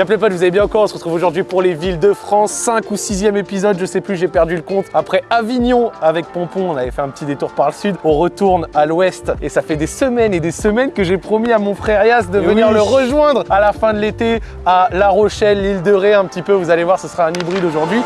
Y'a plein potes, vous avez bien encore On se retrouve aujourd'hui pour les villes de France. 5 ou 6e épisode, je sais plus, j'ai perdu le compte. Après Avignon avec Pompon, on avait fait un petit détour par le sud. On retourne à l'ouest et ça fait des semaines et des semaines que j'ai promis à mon frère Yas de Et venir oui. le rejoindre à la fin de l'été à La Rochelle, l'île de Ré un petit peu. Vous allez voir, ce sera un hybride aujourd'hui.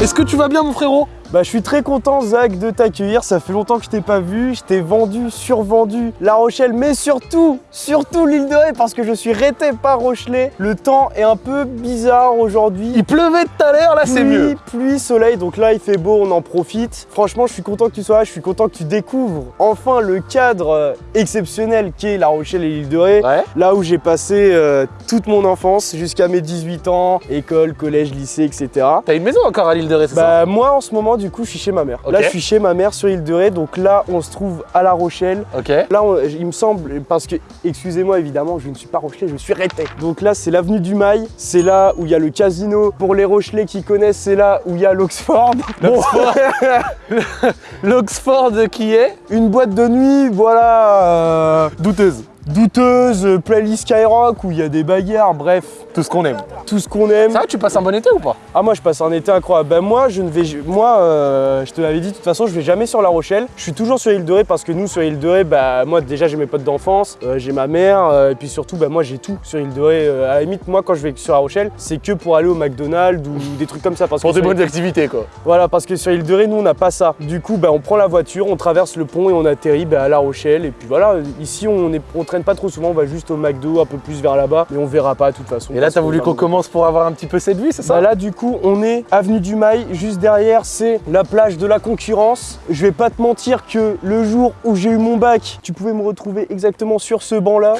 Est-ce que tu vas bien mon frérot? Bah je suis très content Zach de t'accueillir, ça fait longtemps que je t'ai pas vu, je t'ai vendu, survendu La Rochelle, mais surtout, surtout l'île de Ré parce que je suis rété par Rochelet. Le temps est un peu bizarre aujourd'hui. Il pleuvait tout à l'heure, là c'est mieux. Pluie, soleil, donc là il fait beau, on en profite. Franchement, je suis content que tu sois là, je suis content que tu découvres enfin le cadre euh, exceptionnel qu'est La Rochelle et l'île de Ré. Ouais. Là où j'ai passé euh, toute mon enfance jusqu'à mes 18 ans, école, collège, lycée, etc. T'as une maison encore à l'île de Ré, c'est ça? Bah moi en ce moment du coup je suis chez ma mère. Là je suis chez ma mère sur l'île de Ré, donc là on se trouve à La Rochelle. Là on- il me semble, parce que excusez-moi évidemment je ne suis pas Rochelais, je suis Rétais. Donc là c'est l'avenue du Mail, c'est là où il y a le casino. Pour les Rochelais qui connaissent c'est là où il y a l'Oxford. L'Oxford qui est une boîte de nuit, voilà. euh, douteuse. Douteuse, playlist Skyrock où il y a des bagarres, bref, tout ce qu'on aime. tout ce qu'on aime. Ça va, tu passes un bon été ou pas? Ah moi je passe un été incroyable. Ben moi je ne vais moi euh, je te l'avais dit de toute façon je vais jamais sur La Rochelle. Je suis toujours sur l'île de Ré parce que nous sur l'île de Ré bah moi déjà j'ai mes potes d'enfance, euh, j'ai ma mère euh, et puis surtout bah moi j'ai tout sur l'île de Ré. À la limite moi quand je vais sur La Rochelle c'est que pour aller au McDonald's ou des trucs comme ça parce Pour que des bonnes activités quoi. voilà parce que sur l'île de Ré nous on n'a pas ça. Du coup bah on prend la voiture, on traverse le pont et on atterrit bah, à La Rochelle et puis voilà ici on est on traîne pas trop souvent, on va juste au McDo un peu plus vers là-bas mais on verra pas de toute façon. Et là, t'as qu'on voulu qu'on commence pour avoir un petit peu cette vue, c'est ça? Bah là du coup on est avenue du Mail, juste derrière c'est la plage de la concurrence. Je vais pas te mentir que le jour où j'ai eu mon bac, tu pouvais me retrouver exactement sur ce banc là.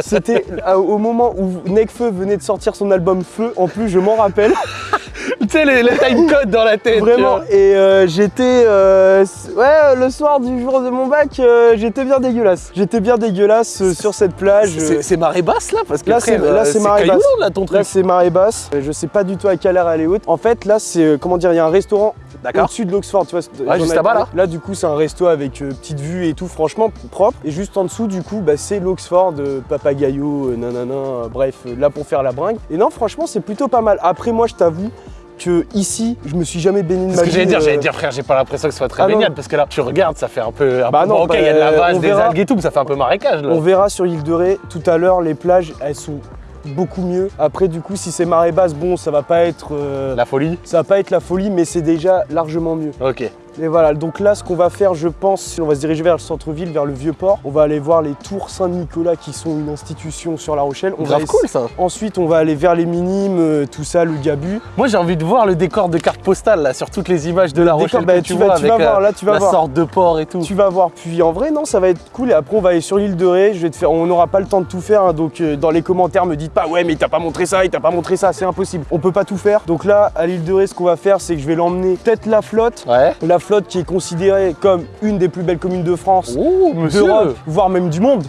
C'était à- au moment où Necfeu venait de sortir son album Feu, en plus je m'en rappelle Tu sais, les, les timecode dans la tête. vraiment et euh, j'étais euh, ouais le soir du jour de mon bac euh, j'étais bien dégueulasse. J'étais bien dégueulasse euh, sur cette plage. C'est marée basse là Parce que Là, c'est- euh, marée basse. là ton truc. Là c'est marée basse, je sais pas du tout à quelle heure elle est haute. En fait là c'est euh, comment dire, il y a un restaurant au-dessus de l'Oxford, tu vois. Ouais, juste là-bas, là. Là, du coup, c'est un resto avec euh, petite vue et tout, franchement propre. Et juste en dessous, du coup, bah, c'est l'Oxford, euh, Papagayo, euh, nanana, euh, bref, euh, là pour faire la bringue. Et non, franchement, c'est plutôt pas mal. Après, moi, je t'avoue que ici, je me suis jamais baigné de C'est ma ce que vie. j'allais dire, euh, j'allais dire frère, j'ai pas l'impression que ce soit très Ah non. baignade parce que là, tu regardes, ça fait un peu. Un Bah peu non, bon, ok, il y a de bah, la vase, des algues et tout, mais ça fait un peu marécage là. On verra sur l'île de Ré tout à l'heure, les plages, elles sont beaucoup mieux. Après, du coup, si c'est marée basse, bon, ça va pas être. euh, La folie Ça va pas être la folie, mais c'est déjà largement mieux. Ok. Et voilà, donc là, ce qu'on va faire, je pense, on va se diriger vers le centre-ville, vers le Vieux-Port. On va aller voir les tours Saint-Nicolas qui sont une institution sur La Rochelle. On Grave va cool ça. Ensuite, on va aller vers les Minimes, euh, tout ça, le Gabu. Moi j'ai envie de voir le décor de carte postale là sur toutes les images de la Décor, Rochelle bah, que tu, tu vas, vois tu vas avec voir, euh, là, tu vas la voir. sorte de port et tout. Tu vas voir. Puis en vrai, non, ça va être cool. Et après, on va aller sur l'île de Ré. Je vais te faire. On n'aura pas le temps de tout faire. hein, donc, euh, dans les commentaires, me dites pas, ouais, mais il t'a pas montré ça, il t'a pas montré ça. C'est impossible. On peut pas tout faire. Donc là, à l'île de Ré, ce qu'on va faire, c'est que je vais l'emmener peut-être la flotte. Ouais. La flotte qui est considérée comme une des plus belles communes de France. Oh d'Europe, voire même du monde.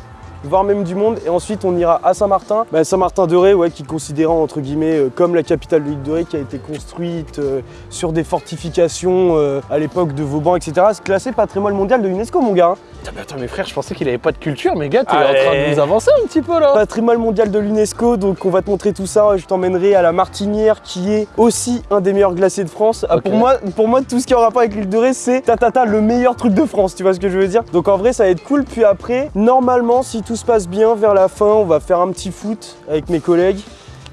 Voire même du monde. Et ensuite, on ira à Saint-Martin. Bah, Saint-Martin-de-Ré, ouais, qui est considéré entre guillemets euh, comme la capitale de l'île de Ré, qui a été construite euh, sur des fortifications euh, à l'époque de Vauban, etc. C'est classé patrimoine mondial de l'UNESCO, mon gars. hein. Putain, mais attends mes frères, je pensais qu'il avait pas de culture, mais gars, t'es en train de nous avancer un petit peu là. Patrimoine mondial de l'UNESCO, donc on va te montrer tout ça. Je t'emmènerai à la Martinière, qui est aussi un des meilleurs glaciers de France. Ah. Pour, moi, pour moi, tout ce qui est en rapport avec l'île de Ré, c'est tatata le meilleur truc de France. Tu vois ce que je veux dire? Donc en vrai, ça va être cool. Puis après, normalement, si tout se passe bien, vers la fin, on va faire un petit foot avec mes collègues.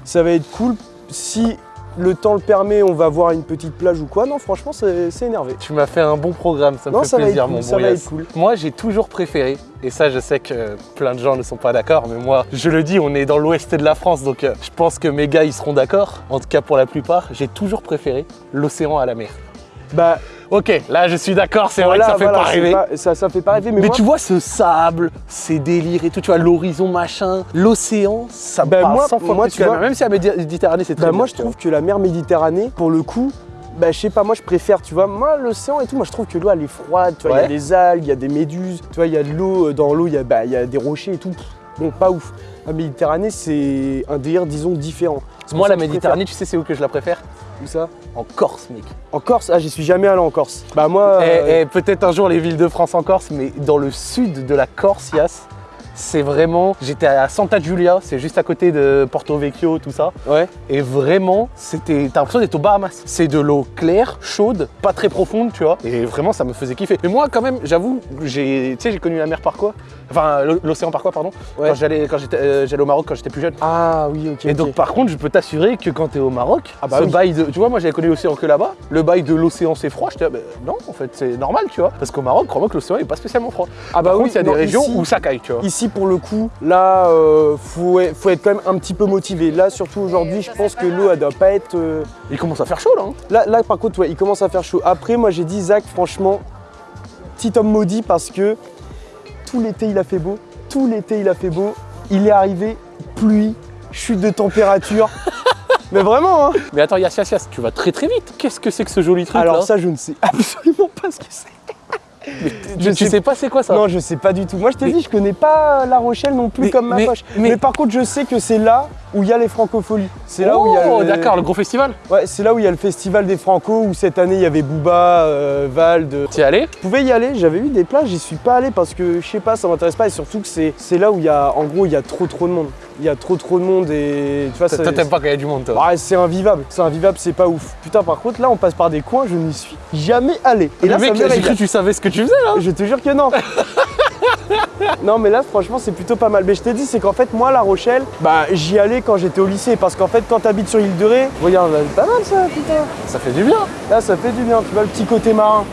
Ça va être cool. Si le temps le permet, on va voir une petite plage ou quoi. Non, franchement, c'est énervé. Tu m'as fait un bon programme, ça me Non, fait ça va plaisir être mon ça bon va Yass. être cool. Moi j'ai toujours préféré, et ça je sais que plein de gens ne sont pas d'accord, mais moi je le dis, on est dans l'ouest de la France, donc euh, je pense que mes gars ils seront d'accord, en tout cas pour la plupart, j'ai toujours préféré l'océan à la mer. Bah, Ok, là je suis d'accord, c'est voilà, vrai que ça fait pas rêver. pas- ça, ça fait pas rêver, mais, Mais moi, tu vois ce sable, ces délires et tout, tu vois l'horizon machin, l'océan, ça Bah, moi- 100 fois moi, plus tu vois-. Même si la Médi- Méditerranée c'est très Bah bien, moi je trouve que la mer Méditerranée, pour le coup, bah je sais pas, moi je préfère, tu vois, moi l'océan et tout, moi je trouve que l'eau elle est froide, tu vois, il y a des algues, il y a des méduses, tu vois, il y a de l'eau, euh, dans l'eau il y, a- bah, y a des rochers et tout. Bon, pas ouf. La Méditerranée c'est un délire, disons, différent. Moi la Méditerranée, tu sais c'est où que je la préfère? Ça En Corse mec. En Corse? Ah j'y suis jamais allé en Corse. Bah moi... Et, euh, et peut-être un jour les villes de France en Corse, mais dans le sud de la Corse, Yas, c'est vraiment. J'étais à Santa Giulia, c'est juste à côté de Porto Vecchio, tout ça. Ouais. Et vraiment, c'était. T'as l'impression d'être aux Bahamas. C'est de l'eau claire, chaude, pas très profonde, tu vois. Et vraiment, ça me faisait kiffer. Mais moi, quand même, j'avoue, j'ai. Tu sais, j'ai connu la mer par quoi? Enfin, l'o- l'océan par quoi, pardon? Ouais. Quand j'allais euh, j'allais au Maroc quand j'étais plus jeune. Ah oui, ok. Et donc, par contre, je peux t'assurer que quand t'es au Maroc, Ah bah ce oui. bail de. Tu vois, moi, j'avais connu l'océan que là-bas. Le bail de l'océan, c'est froid. J'étais, là, bah, non, en fait, c'est normal, tu vois. Parce qu'au Maroc, crois-moi que l'océan est pas spécialement froid. Ah bah par oui, il y a non, des régions ici- où ça caille, tu vois. Ici, pour le coup, là, euh, faut, être- faut être quand même un petit peu motivé. Là, surtout aujourd'hui, je pense que l'eau, elle doit pas être. euh, Il commence à faire chaud, là. hein. Là, là, par contre, ouais, il commence à faire chaud. Après, moi, j'ai dit, Zach, franchement, petit homme maudit parce que tout l'été, il a fait beau. Tout l'été, il a fait beau. Il est arrivé, pluie, chute de température. Mais vraiment, hein Mais attends, Yass, Yass, Yass, tu vas très très vite. Qu'est-ce que c'est que ce joli truc Alors là ça, je ne sais absolument pas ce que c'est. je tu sais pas c'est quoi ça Non, je sais pas du tout. Moi, je t'ai Mais- dit, je connais pas La Rochelle non plus Mais- comme ma mais- poche. mais- par contre, je sais que c'est là où il y a les francopholies. C'est là où il y a Oh, le... d'accord, le gros festival. Ouais, c'est là où il y a le festival des Franco où cette année il y avait Booba, euh, Vald. T'y es allé? Je pouvais y aller, j'avais eu des places, j'y suis pas allé parce que je sais pas, ça m'intéresse pas et surtout que c'est là où il y a en gros il y a trop trop de monde. Il y a trop trop de monde et tu vois ça. Toi, t'aimes pas quand il y a du monde, toi? Ouais, c'est invivable, c'est invivable, c'est pas ouf. Putain, par contre, là, on passe par des coins, je n'y suis jamais allé. Et là, le mec, j'ai cru que tu savais ce que tu faisais là. Je te jure que non. non, mais là, franchement, c'est plutôt pas mal. Mais je t'ai dit, c'est qu'en fait, moi, La Rochelle, bah, j'y allais quand j'étais au lycée. Parce qu'en fait, quand t'habites sur l'île de Ré, regarde, là, pas mal ça, putain. Ça fait du bien. Là, ça fait du bien, tu vois, le petit côté marin.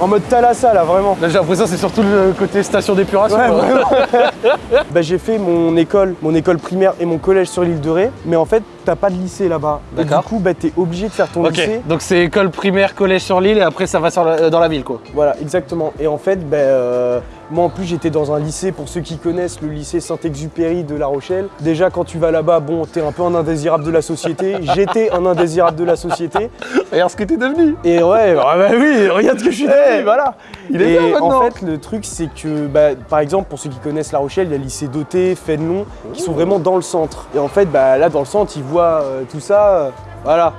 En mode Thalassa, là, vraiment. Là, j'ai l'impression que c'est surtout le côté station d'épuration. Ouais, bah, j'ai fait mon école, mon école primaire et mon collège sur l'île de Ré, mais en fait, t'as pas de lycée là-bas. Du coup, bah, t'es obligé de faire ton lycée. donc c'est école primaire, collège sur l'île et après ça va sur la- euh, dans la ville quoi. Voilà, exactement. Et en fait, ben, euh, moi en plus j'étais dans un lycée, pour ceux qui connaissent le lycée Saint-Exupéry de La Rochelle. Déjà quand tu vas là-bas, bon, t'es un peu un indésirable de la société. J'étais un indésirable de la société. Regarde ce que t'es devenu. Et ouais, bah, bah oui, regarde ce que je suis devenu, voilà. Il est Et bien en fait, le truc c'est que, bah, par exemple, pour ceux qui connaissent La Rochelle, il y a le lycée Doté, Fénelon, qui sont vraiment dans le centre. Et en fait, bah, là dans le centre, ils voient euh, tout ça, euh, voilà.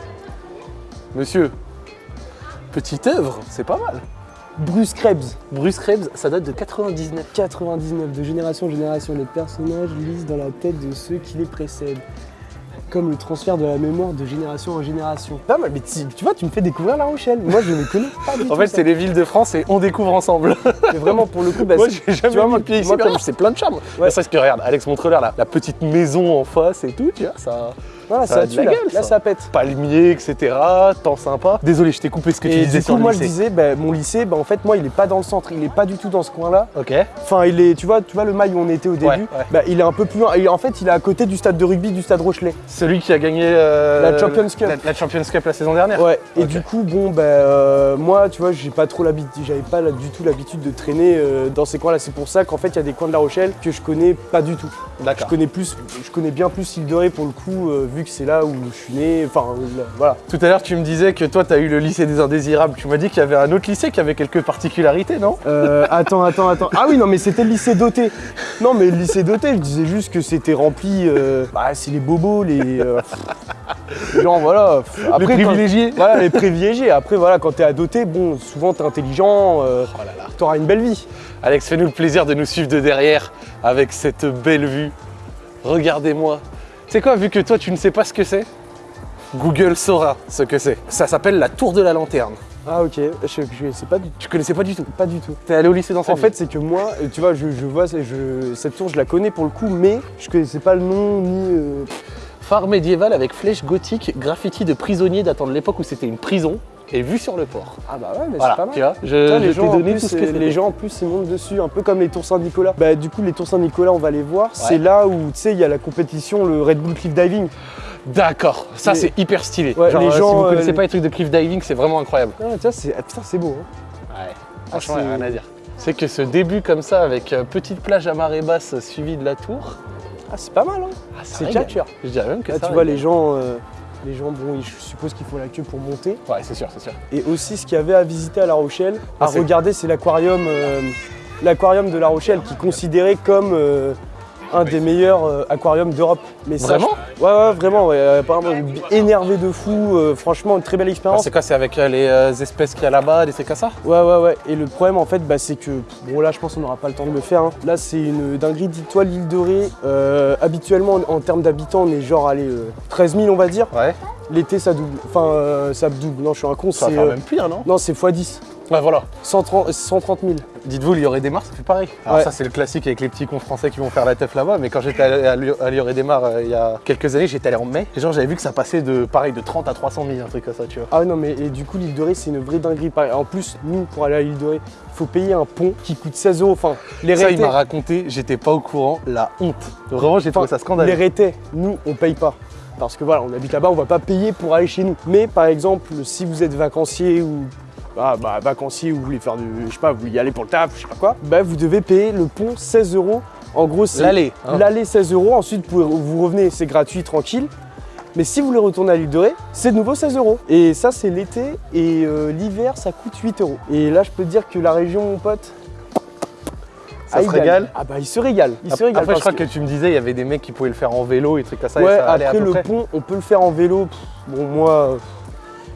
Monsieur, petite œuvre, c'est pas mal. Bruce Krebs. Bruce Krebs, ça date de 99. 99, de génération en génération, les personnages lisent dans la tête de ceux qui les précèdent. Comme le transfert de la mémoire de génération en génération. Pas mal, mais tu, tu vois, tu me fais découvrir La Rochelle. Moi, je ne connais pas du tout. En fait, c'est les villes de France et on découvre ensemble. Mais vraiment, pour le coup, bah, moi, j'ai jamais tu vois, mis moi- pied ici, moi, comme- c'est plein de charme. Ouais. Serait-ce que regarde, Alex montre-leur la, la petite maison en face et tout, tu vois, ça. Voilà, ça ça, a de la là. gueule, Là, ça. pète. Palmier, etc. Temps sympa. Désolé, je t'ai coupé ce que tu Et disais du sur coup, le moi, lycée. je disais, bah, mon lycée, bah, en fait, moi, il est pas dans le centre, il est pas du tout dans ce coin-là. Ok. Enfin, il est, tu vois, tu vois le mail où on était au début. Ouais, ouais. Bah, il est un peu plus loin. En fait, il est à côté du stade de rugby du stade Rochelet. Celui qui a gagné euh, La Champions Cup. La, la Champions Cup la saison dernière. Ouais, et du coup, bon, ben, euh, moi, tu vois, j'ai pas trop l'habitude, j'avais pas du tout l'habitude de traîner euh, dans ces coins-là. C'est pour ça qu'en fait, il y a des coins de La Rochelle que je connais pas du tout. Je D'accord. connais plus, je connais bien plus de Ré pour le coup, euh, vu que c'est là où je suis né. Enfin, là, voilà. Tout à l'heure, tu me disais que toi, tu as eu le lycée des indésirables. Tu m'as dit qu'il y avait un autre lycée qui avait quelques particularités, non? Euh, attends, attends, attends. Ah oui, non, mais c'était le lycée doté. Non, mais le lycée doté, je disais juste que c'était rempli. euh, bah, c'est les bobos, les. euh, voilà. Les quand- privilégiés. Voilà, les privilégiés. Après, voilà, quand t'es à doté, bon, souvent t'es intelligent, euh, Oh là là. t'auras une belle vie. Alex, fais-nous le plaisir de nous suivre de derrière avec cette belle vue. Regardez-moi. C'est quoi, vu que toi, tu ne sais pas ce que c'est Google saura ce que c'est. Ça s'appelle la tour de la lanterne. Ah ok, je, je sais pas du, Tu connaissais pas du tout pas du tout. T'es allé au lycée dans cette En fait, c'est que moi, euh, tu vois, je, je vois je, cette tour, je la connais pour le coup, mais je connaissais pas le nom ni. euh, phare médiéval avec flèche gothique, graffiti de prisonniers datant de l'époque où c'était une prison et vue sur le port. Ah bah ouais, mais Voilà, c'est pas mal. tu vois, je, Putain, je les, t'ai gens en donné plus, tout ce que euh, les gens en plus ils montent dessus, un peu comme les tours Saint-Nicolas. Bah du coup les tours Saint-Nicolas on va les voir, c'est là où tu sais il y a la compétition, le Red Bull Cliff Diving. D'accord, ça c'est hyper stylé. Ouais, Genre, les euh, si gens, vous euh, connaissez les- pas les trucs de cliff diving, c'est vraiment incroyable. Ah, tiens, c'est, ah, putain c'est beau. hein. Ouais, franchement, Ah, y a c'est- rien à dire. C'est que ce début comme ça, avec euh, petite plage à marée basse suivie de la tour, Ah c'est pas mal hein. ah, C'est tchatcheur. Je dirais même que Là ça tu vois les gens, euh, les gens bon je suppose qu'il faut la queue pour monter. Ouais, c'est sûr, c'est sûr. Et aussi ce qu'il y avait à visiter à La Rochelle, Ah, à regarder c'est l'aquarium, euh, l'aquarium de La Rochelle qui est considéré comme euh, un des meilleurs euh, aquariums d'Europe. Mais Vraiment Ouais, ouais, vraiment. Ouais. Euh, Apparemment, énervé de fou. euh, franchement, une très belle Alors, expérience. C'est quoi C'est avec les espèces qu'il y a là-bas, des trucs comme ça? Ouais, ouais, ouais. Et le problème, en fait, bah, c'est que. Bon, là, je pense qu'on n'aura pas le temps de le faire. hein. Là, c'est une dinguerie. Dis-toi, l'île de Ré, habituellement, en, en termes d'habitants, on est genre, allez, euh, 13 000, on va dire. Ouais. L'été, ça double. Enfin, ça double. Non, je suis un con. Ça va faire même pire, non? Non, c'est x10. Ouais, voilà. 130, 130 000. Dites-vous, Lior et Desmar, ça fait pareil. Alors Ouais. ça, c'est le classique avec les petits cons français qui vont faire la teuf là-bas. Mais quand j'étais allé à Lior- à Lior et Desmar euh, il y a quelques années, j'étais allé en mai. Et genre, j'avais vu que ça passait de pareil de 30 à 300 000, un truc comme ça, tu vois. Ah non mais et du coup l'île de Ré c'est une vraie dinguerie. Pareil, En plus nous pour aller à l'île de Ré, faut payer un pont qui coûte 16 euros. Enfin les Ça, il m'a raconté, j'étais pas au courant, la honte. Vraiment, j'ai trouvé ça les scandaleux. rétés, nous on paye pas. Parce que voilà, on habite là-bas, on va pas payer pour aller chez nous. Mais par exemple, si vous êtes vacancier ou ah, bah, vacancier ou vous voulez faire du, je sais pas, vous voulez y aller pour le taf, je sais pas quoi, bah vous devez payer le pont 16 euros. En gros, c'est L'aller, hein. L'aller 16 euros. Ensuite, vous, vous revenez, c'est gratuit, tranquille. Mais si vous voulez retourner à l'île de Ré, c'est de nouveau 16 euros. Et ça, c'est l'été. Et euh, l'hiver, ça coûte 8 euros. Et là, je peux te dire que la région, mon pote. Ça ah, se régale Ah bah, il se régale. Il se régale. Après, je crois que... tu me disais, il y avait des mecs qui pouvaient le faire en vélo et trucs comme ça. et Ouais, ça allait à après peu le près. pont, on peut le faire en vélo. Pff, Bon, moi,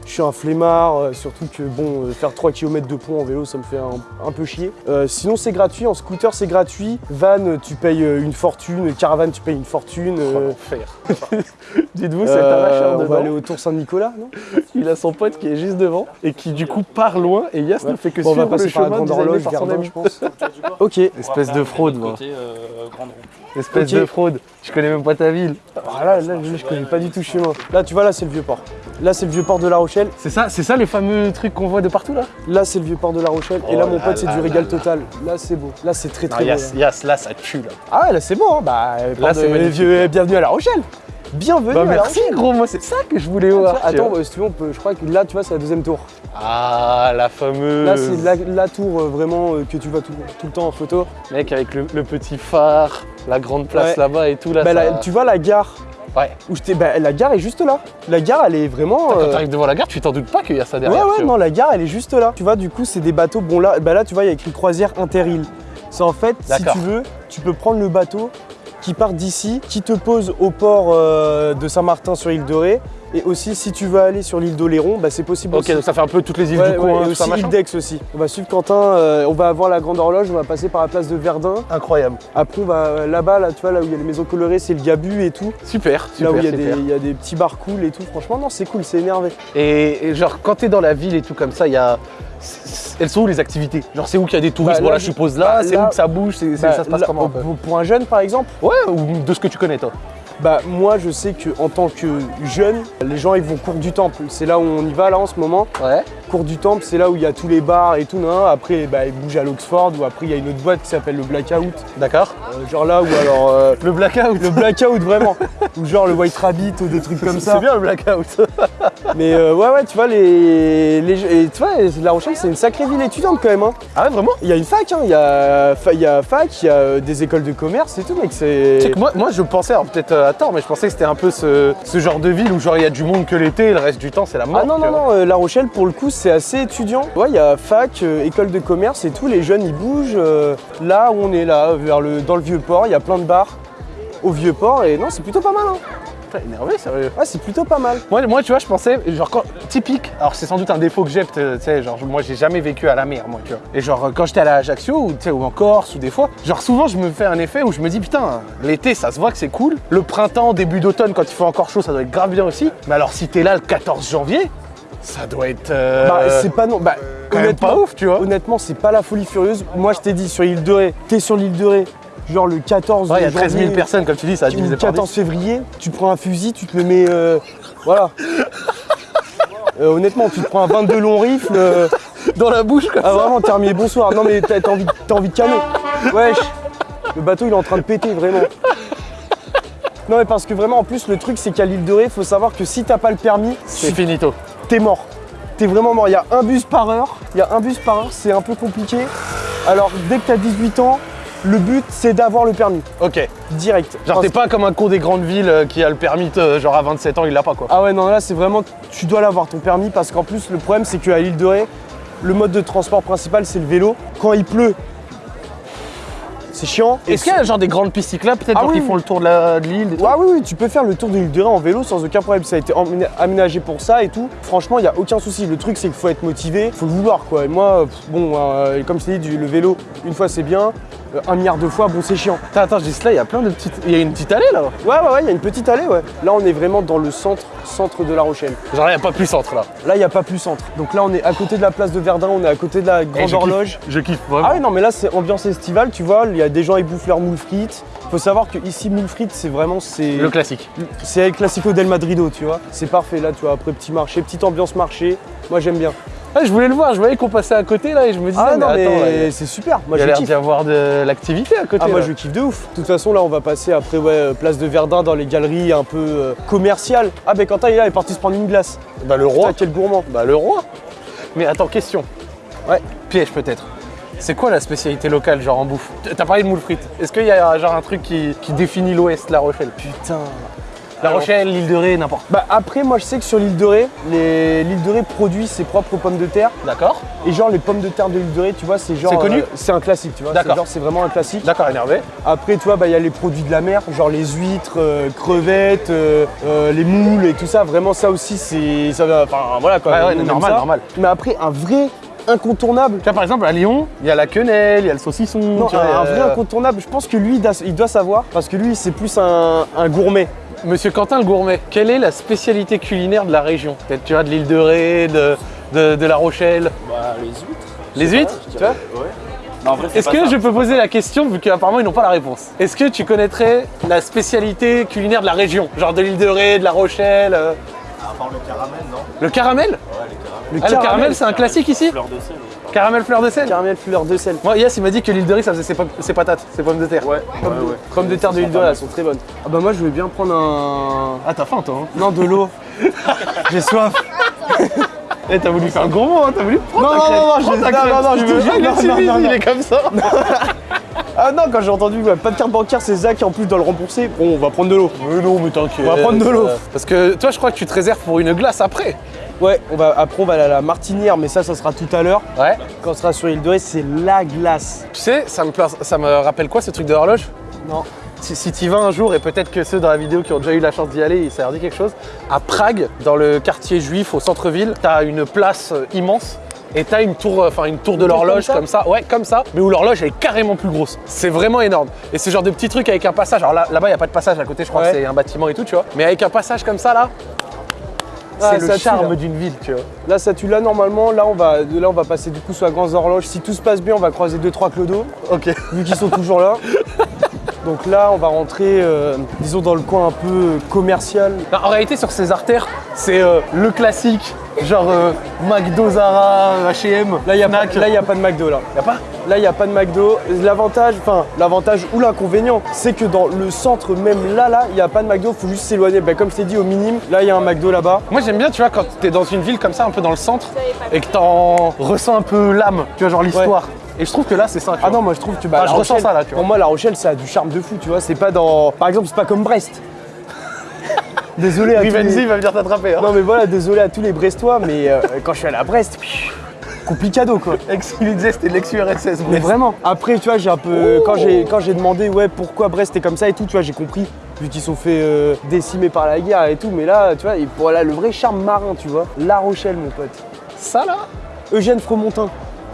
je suis un flemmard, euh, surtout que bon, euh, faire 3 km de pont en vélo, ça me fait un, un peu chier. Euh, sinon, c'est gratuit. En scooter, c'est gratuit. Van, tu payes euh, une fortune. Caravane, tu payes une fortune. Oh, euh, l'enfer. Dites-vous, c'est euh, un vacheur on va aller au Tour Saint-Nicolas, non? Il a son pote qui est juste devant et qui du coup part loin et Yas ne fait que Bon, on va suivre le passer par la chemin grande horloge, par son Verdun, ami. je pense. ok. Espèce de fraude, moi. Côté. Espèce de fraude. Je connais même pas ta ville. Ah, là, là, je connais pas du tout le chemin. Là, tu vois, là, c'est le vieux port. Là, c'est le vieux port de La Rochelle. C'est ça, c'est ça les fameux trucs qu'on voit de partout là? Là, c'est le vieux port de La Rochelle. Et Oh là, mon là pote, c'est là du là régal là. total. Là, c'est beau. Là, c'est très Non, très beau. Yas, là. Yas, là ça tue là. Ah ouais, là, c'est beau, hein. Bah, port c'est de- vieux- bienvenue à La Rochelle. Bienvenue Bah à La merci Rochelle. gros, moi c'est ça que je voulais voir. Attends, bah, si tu veux, on peut, je crois que là, tu vois, c'est la deuxième tour. Ah la fameuse. Là, c'est la, la tour euh, vraiment euh, que tu vois tout, tout le temps en photo. Mec avec le, le petit phare, la grande place Ouais. là-bas et tout là. Bah, ça- la- tu vois la gare Ouais. où. Bah, la gare est juste là. La gare, elle est vraiment. Quand euh, t'arrives devant la gare, tu t'en doutes pas qu'il y a ça Ouais, derrière. ouais, tu vois. non, la gare, elle est juste là. Tu vois, du coup, c'est des bateaux. Bon, là, bah là tu vois, il y a écrit croisière Interil. C'est en fait, si tu veux, tu peux prendre le bateau qui part d'ici, qui te pose au port euh, de Saint-Martin sur l'île de Ré. Et aussi, si tu veux aller sur l'île d'Oléron, bah, c'est possible Ok, aussi. donc ça fait un peu toutes les îles Ouais, du ouais, coin, et tout ça aussi l'île d'Aix aussi. On va suivre Quentin, euh, on va avoir la grande horloge, on va passer par la place de Verdun. Incroyable. Après, on va euh, là-bas, là, tu vois, là où il y a les maisons colorées, c'est le Gabu et tout. Super, là super, où il y, a des, il y a des petits bars cool et tout. Franchement, non, c'est cool, c'est énervé. Et, et genre, quand t'es dans la ville et tout comme ça, il y a. Elles sont où les activités? Genre, c'est où qu'il y a des touristes? Bah, Voilà, là, je suppose là, bah, c'est là- où que ça bouge, Bah, ça se passe là, comment un peu? pour- Pour un jeune, par exemple, Ouais, ou de ce que tu connais toi Bah moi je sais que en tant que jeune, les gens ils vont cours du temple. C'est là où on y va là en ce moment. Ouais. Cours du temple, c'est là où il y a tous les bars et tout. nan. Après bah, ils bougent à l'Oxford ou après il y a une autre boîte qui s'appelle le Blackout. D'accord. Euh, genre là où alors euh, Le blackout le Blackout vraiment. ou genre le White Rabbit ou des trucs comme ça. C'est bien le blackout. Mais euh, ouais ouais tu vois les, les et tu vois La Rochelle c'est une sacrée ville étudiante quand même. hein. ah ouais, vraiment? Il y a une fac, hein. il y, a, fa- il y a fac, il y a euh, des écoles de commerce et tout mec c'est. Moi, moi je pensais, alors peut-être euh, à tort, mais je pensais que c'était un peu ce, ce genre de ville où genre il y a du monde que l'été et le reste du temps c'est la mort. Ah non, non, non, euh, La Rochelle pour le coup c'est assez étudiant. Ouais, il y a fac, euh, école de commerce et tout, les jeunes ils bougent. euh, là où on est là, vers le, dans le vieux port, il y a plein de bars au vieux port et non, c'est plutôt pas mal. Hein. Putain, énervé, sérieux. Ouais, c'est plutôt pas mal. Moi, moi, tu vois, je pensais, genre, quand, typique, alors c'est sans doute un défaut que j'ai, tu sais, genre, moi, j'ai jamais vécu à la mer, moi, tu vois. Et genre, quand j'étais à la Ajaccio, ou, tu sais, ou en Corse, ou des fois, genre, souvent, je me fais un effet où je me dis, putain, l'été, ça se voit que c'est cool. Le printemps, début d'automne, quand il fait encore chaud, ça doit être grave bien aussi. Mais alors, si t'es là le 14 janvier, ça doit être. euh, Bah, c'est pas non. Bah, quand même pas ouf, tu vois. Honnêtement, c'est pas la folie furieuse. Moi, je t'ai dit sur l'île de Ré, t'es sur l'île de Ré, genre le 14 Ouais, il y a 13 000 janvier, personnes, comme tu dis, ça a ou divisé le par 14 10. février, tu prends un fusil, tu te le mets. euh, voilà. Euh, honnêtement, tu te prends un 22 long rifle. euh, Dans la bouche, quoi. Ah vraiment, terminé, bonsoir. Non mais t'as t'as envie, t'as envie de calmer. Wesh, le bateau il est en train de péter vraiment. Non mais parce que vraiment en plus le truc c'est qu'à l'île de Ré, faut savoir que si t'as pas le permis, C'est finito. t'es mort. T'es vraiment mort. Il y a un bus par heure. Il y a un bus par heure, c'est un peu compliqué. Alors dès que t'as 18 ans, le but c'est d'avoir le permis. Ok. Direct. Genre, t'es pas comme un con des grandes villes euh, qui a le permis, euh, genre à 27 ans, il l'a pas, quoi. Ah ouais non là c'est vraiment tu dois l'avoir ton permis parce qu'en plus le problème c'est qu'à l'île de Ré, le mode de transport principal c'est le vélo. Quand il pleut, c'est chiant. Est-ce qu'il y a genre des grandes pistes cyclables peut-être Ah oui, qui font le tour de l'île Ouais, oui, oui, tu peux faire le tour de l'île de Ré en vélo sans aucun problème. Ça a été aménagé pour ça et tout. Franchement, il n'y a aucun souci. Le truc, c'est qu'il faut être motivé, faut le vouloir quoi. Et moi, bon, euh, comme je t'ai dit, le vélo, une fois c'est bien, un milliard de fois, bon, c'est chiant. Attends, attends, je dis cela, il y a plein de petites. Il y a une petite allée là. Ouais, ouais, ouais, il y a une petite allée, ouais. Là, on est vraiment dans le centre, centre de La Rochelle. Genre, il n'y a pas plus centre là. Là, il n'y a pas plus centre. Donc là, on est à côté de la place de Verdun, on est à côté de la Et Grande je kiffe. Horloge. Je kiffe vraiment. Ah oui, non, mais là, c'est ambiance estivale, tu vois. Il y a des gens, ils bouffent leur moule frites. Faut savoir que ici, moule frites, c'est vraiment. c'est Le classique. C'est classico del Madrido, tu vois. C'est parfait, là, tu vois. Après, petit marché, petite ambiance marché. Moi, j'aime bien. Ah, je voulais le voir, je voyais qu'on passait à côté là et je me disais, Ah non, mais c'est super. Moi, il y a l'air d'y avoir de l'activité à côté. Ah, moi, je kiffe de ouf. De toute façon, là, on va passer après, ouais, euh, place de Verdun dans les galeries un peu euh, commerciales. Ah, ben Quentin, il est là, il est parti se prendre une glace. Bah, le roi. Putain, quel gourmand. Bah, le roi. Mais attends, question. Ouais. Piège peut-être. C'est quoi la spécialité locale, genre en bouffe? T'as parlé de moule frites. Est-ce qu'il y a genre un truc qui, qui définit l'Ouest, La Rochelle? Putain. La Rochelle, l'île de Ré, n'importe. Bah, après, moi, je sais que sur l'île de Ré, l'île de Ré produit ses propres pommes de terre. D'accord Et genre, les pommes de terre de l'île de Ré, tu vois, c'est genre. C'est connu euh, C'est un classique, tu vois. D'accord. C'est genre, c'est vraiment un classique. D'accord, énervé. Après, tu vois, bah, il y a les produits de la mer, genre les huîtres, euh, crevettes, euh, les moules et tout ça. Vraiment, ça aussi, c'est. Ça. Enfin, voilà quoi. Ouais, ouais, normal, ça. normal. Mais après, un vrai incontournable. Tu vois, par exemple, à Lyon, il y a la quenelle, il y a le saucisson. Non, tu vois, un, euh, vrai incontournable. Je pense que lui, il doit, il doit savoir, parce que lui, c'est plus un, un gourmet. Monsieur Quentin le gourmet, quelle est la spécialité culinaire de la région Peut-être, tu vois, de l'île de Ré, de, de, de La Rochelle Bah, les huîtres. Les huîtres Tu vois Ouais. Est-ce que ça. je peux poser la question, vu qu'apparemment ils n'ont pas la réponse Est-ce que tu connaîtrais la spécialité culinaire de la région Genre de l'île de Ré, de La Rochelle euh, À part le caramel, non? Le caramel Ouais, caramels. Ah, le caramel, c'est un classique ici Fleur de sel. ouais. Caramel fleur de sel Caramel fleur de sel. Moi, Yes, il m'a dit que l'île de Ré, ça faisait ses, pom- ses patates, ses pommes de terre. Ouais, ouais, ouais. Pommes de terre de l'île de Ré, elles sont très bonnes. Ah bah moi, je veux bien prendre un. Ah, t'as faim, toi hein Non, de l'eau. J'ai soif. Eh, t'as voulu faire un gourmand, hein T'as voulu prendre Non, ta non, crème. non, non, Prends je- ta non, crème, non, je te veux. jure, Il est non, non, timide, non, il non. est comme ça. Ah non, quand j'ai entendu ouais, pas de carte bancaire, c'est Zach qui en plus doit le rembourser. Bon, on va prendre de l'eau. Mais non, mais t'inquiète. On va prendre de l'eau. Euh, Parce que toi, je crois que tu te réserves pour une glace après. Ouais, on va, après on va aller à la Martinière, mais ça, ça sera tout à l'heure. Ouais. Quand on sera sur l'île de Ré, c'est la glace. Tu sais, ça me, ça me rappelle quoi ce truc de l'horloge Non. Si, si tu y vas un jour, et peut-être que ceux dans la vidéo qui ont déjà eu la chance d'y aller, ça leur dit quelque chose, à Prague, dans le quartier juif au centre-ville, t'as une place euh, immense. Et t'as une tour, euh, enfin une tour de l'horloge comme comme ça ouais, comme ça, mais où l'horloge elle est carrément plus grosse. C'est vraiment énorme. Et c'est genre de petits trucs avec un passage. Alors là, là-bas, il n'y a pas de passage à côté, je crois Ouais. que c'est un bâtiment et tout, tu vois. Mais avec un passage comme ça, là, Ah, c'est le charme d'une ville, tu vois. Là, ça tue là normalement. Là, on va, de là, on va passer du coup sur la grande horloge. Si tout se passe bien, on va croiser deux trois clodos, Ok. vu qu'ils sont toujours là. Donc là, on va rentrer, euh, disons, dans le coin un peu commercial. Non, en réalité, sur ces artères, c'est euh, le classique, genre euh, McDo, Zara, H&M. Là, il n'y a, pas- a de McDo là. Y a pas Là, il n'y a pas de McDo. L'avantage, enfin, l'avantage ou l'inconvénient, c'est que dans le centre, même là, là, il n'y a pas de McDo. faut juste s'éloigner. Ben, comme je t'ai dit, au minimum, là, il y a un McDo là-bas. Moi j'aime bien, tu vois, quand t'es dans une ville comme ça, un peu dans le centre, et que t'en ressens un peu l'âme, tu vois, genre l'histoire. Et je trouve que là c'est ça. tu Ah vois. non, moi je trouve que bah, Ah, je ressens ça, là, tu vois. Pour moi, La Rochelle, ça a du charme de fou, tu vois. C'est pas dans. Par exemple, c'est pas comme Brest. désolé à tous Rivenzi les... va venir t'attraper. Hein. Non, mais voilà, désolé à tous les Brestois, mais euh, quand je suis allé à Brest, complicado quoi. Il disait c'était l'ex-URSS. Mais vraiment. Après, tu vois, j'ai un peu. Quand j'ai quand j'ai demandé, ouais, pourquoi Brest est comme ça et tout, tu vois, j'ai compris. Vu qu'ils sont fait euh, décimer par la guerre et tout, mais là, tu vois, et pour là, le vrai charme marin, tu vois. La Rochelle, mon pote. Ça là? Eugène Fromontin.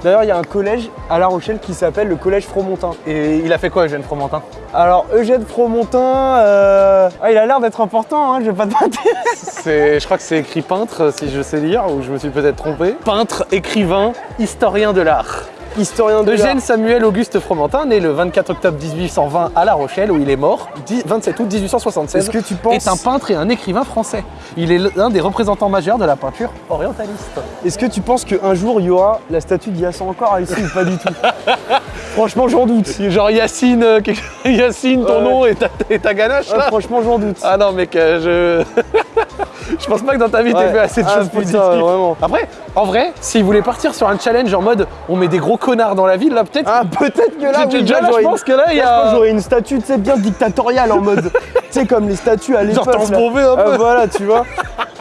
D'ailleurs, il y a un collège à La Rochelle qui s'appelle le collège Fromontin. Et il a fait quoi, Eugène Fromentin Alors, Eugène Fromontin, euh, ah, il a l'air d'être important, hein, je vais pas te mentir. C'est, Je crois que c'est écrit peintre, si je sais lire, ou je me suis peut-être trompé. Peintre, écrivain, historien de l'art. Historien de Eugène. Samuel Auguste Fromentin, né le 24 octobre 1820 à La Rochelle, où il est mort, 10 27 août 1876. Est-ce que tu penses, est un peintre et un écrivain français. Il est l'un des représentants majeurs de la peinture orientaliste. est-ce que tu penses qu'un jour il y aura la statue d'Hyacinthe encore ici ou pas du tout? Franchement, j'en doute. Genre Yacine, euh, Yacine ton Ouais. nom et ta, et ta ganache Ah, là franchement, j'en doute. Ah non mec, euh, je... je pense pas que dans ta vie t'aies Ouais. fait assez de Ah, choses positives. vraiment. Après, en vrai, s'ils voulaient partir sur un challenge en mode on met des gros connards dans la ville, là peut-être... Ah, peut-être que là, oui, déjà, je pense une- que là, il y a... j'aurais une statue, tu sais, bien dictatoriale en mode, tu sais, comme les statues à l'époque. Genre un Ah, peu. voilà, tu vois.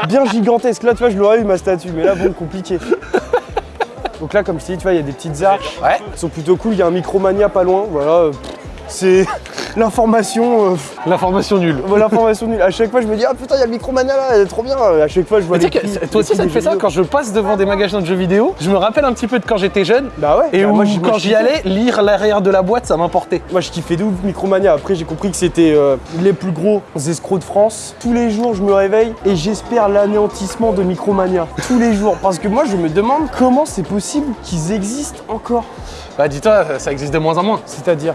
Bien gigantesque. Là, tu vois, je l'aurais eu ma statue, mais là, bon, compliqué. Donc là, comme je dit, tu vois, il y a des petites arches. Ouais. Ils sont plutôt cool. Il y a un Micromania pas loin. Voilà. C'est l'information. euh, L'information nulle. L'information nulle. À chaque fois, je me dis, ah putain, il y a le Micromania là, elle est trop bien. À chaque fois, je vois Mais les tu sais que toi aussi ça te fait ça vidéo. quand je passe devant des magasins de jeux vidéo, je me rappelle un petit peu de quand j'étais jeune Bah ouais. et bah, où moi, quand j'y allais, lire l'arrière de la boîte ça m'importait. Moi, je kiffais de ouf Micromania. Après, j'ai compris que c'était euh, les plus gros escrocs de France. Tous les jours, je me réveille et j'espère l'anéantissement de Micromania. Tous les jours. Parce que moi, je me demande comment c'est possible qu'ils existent encore. Bah dis-toi, ça existe de moins en moins. C'est-à-dire?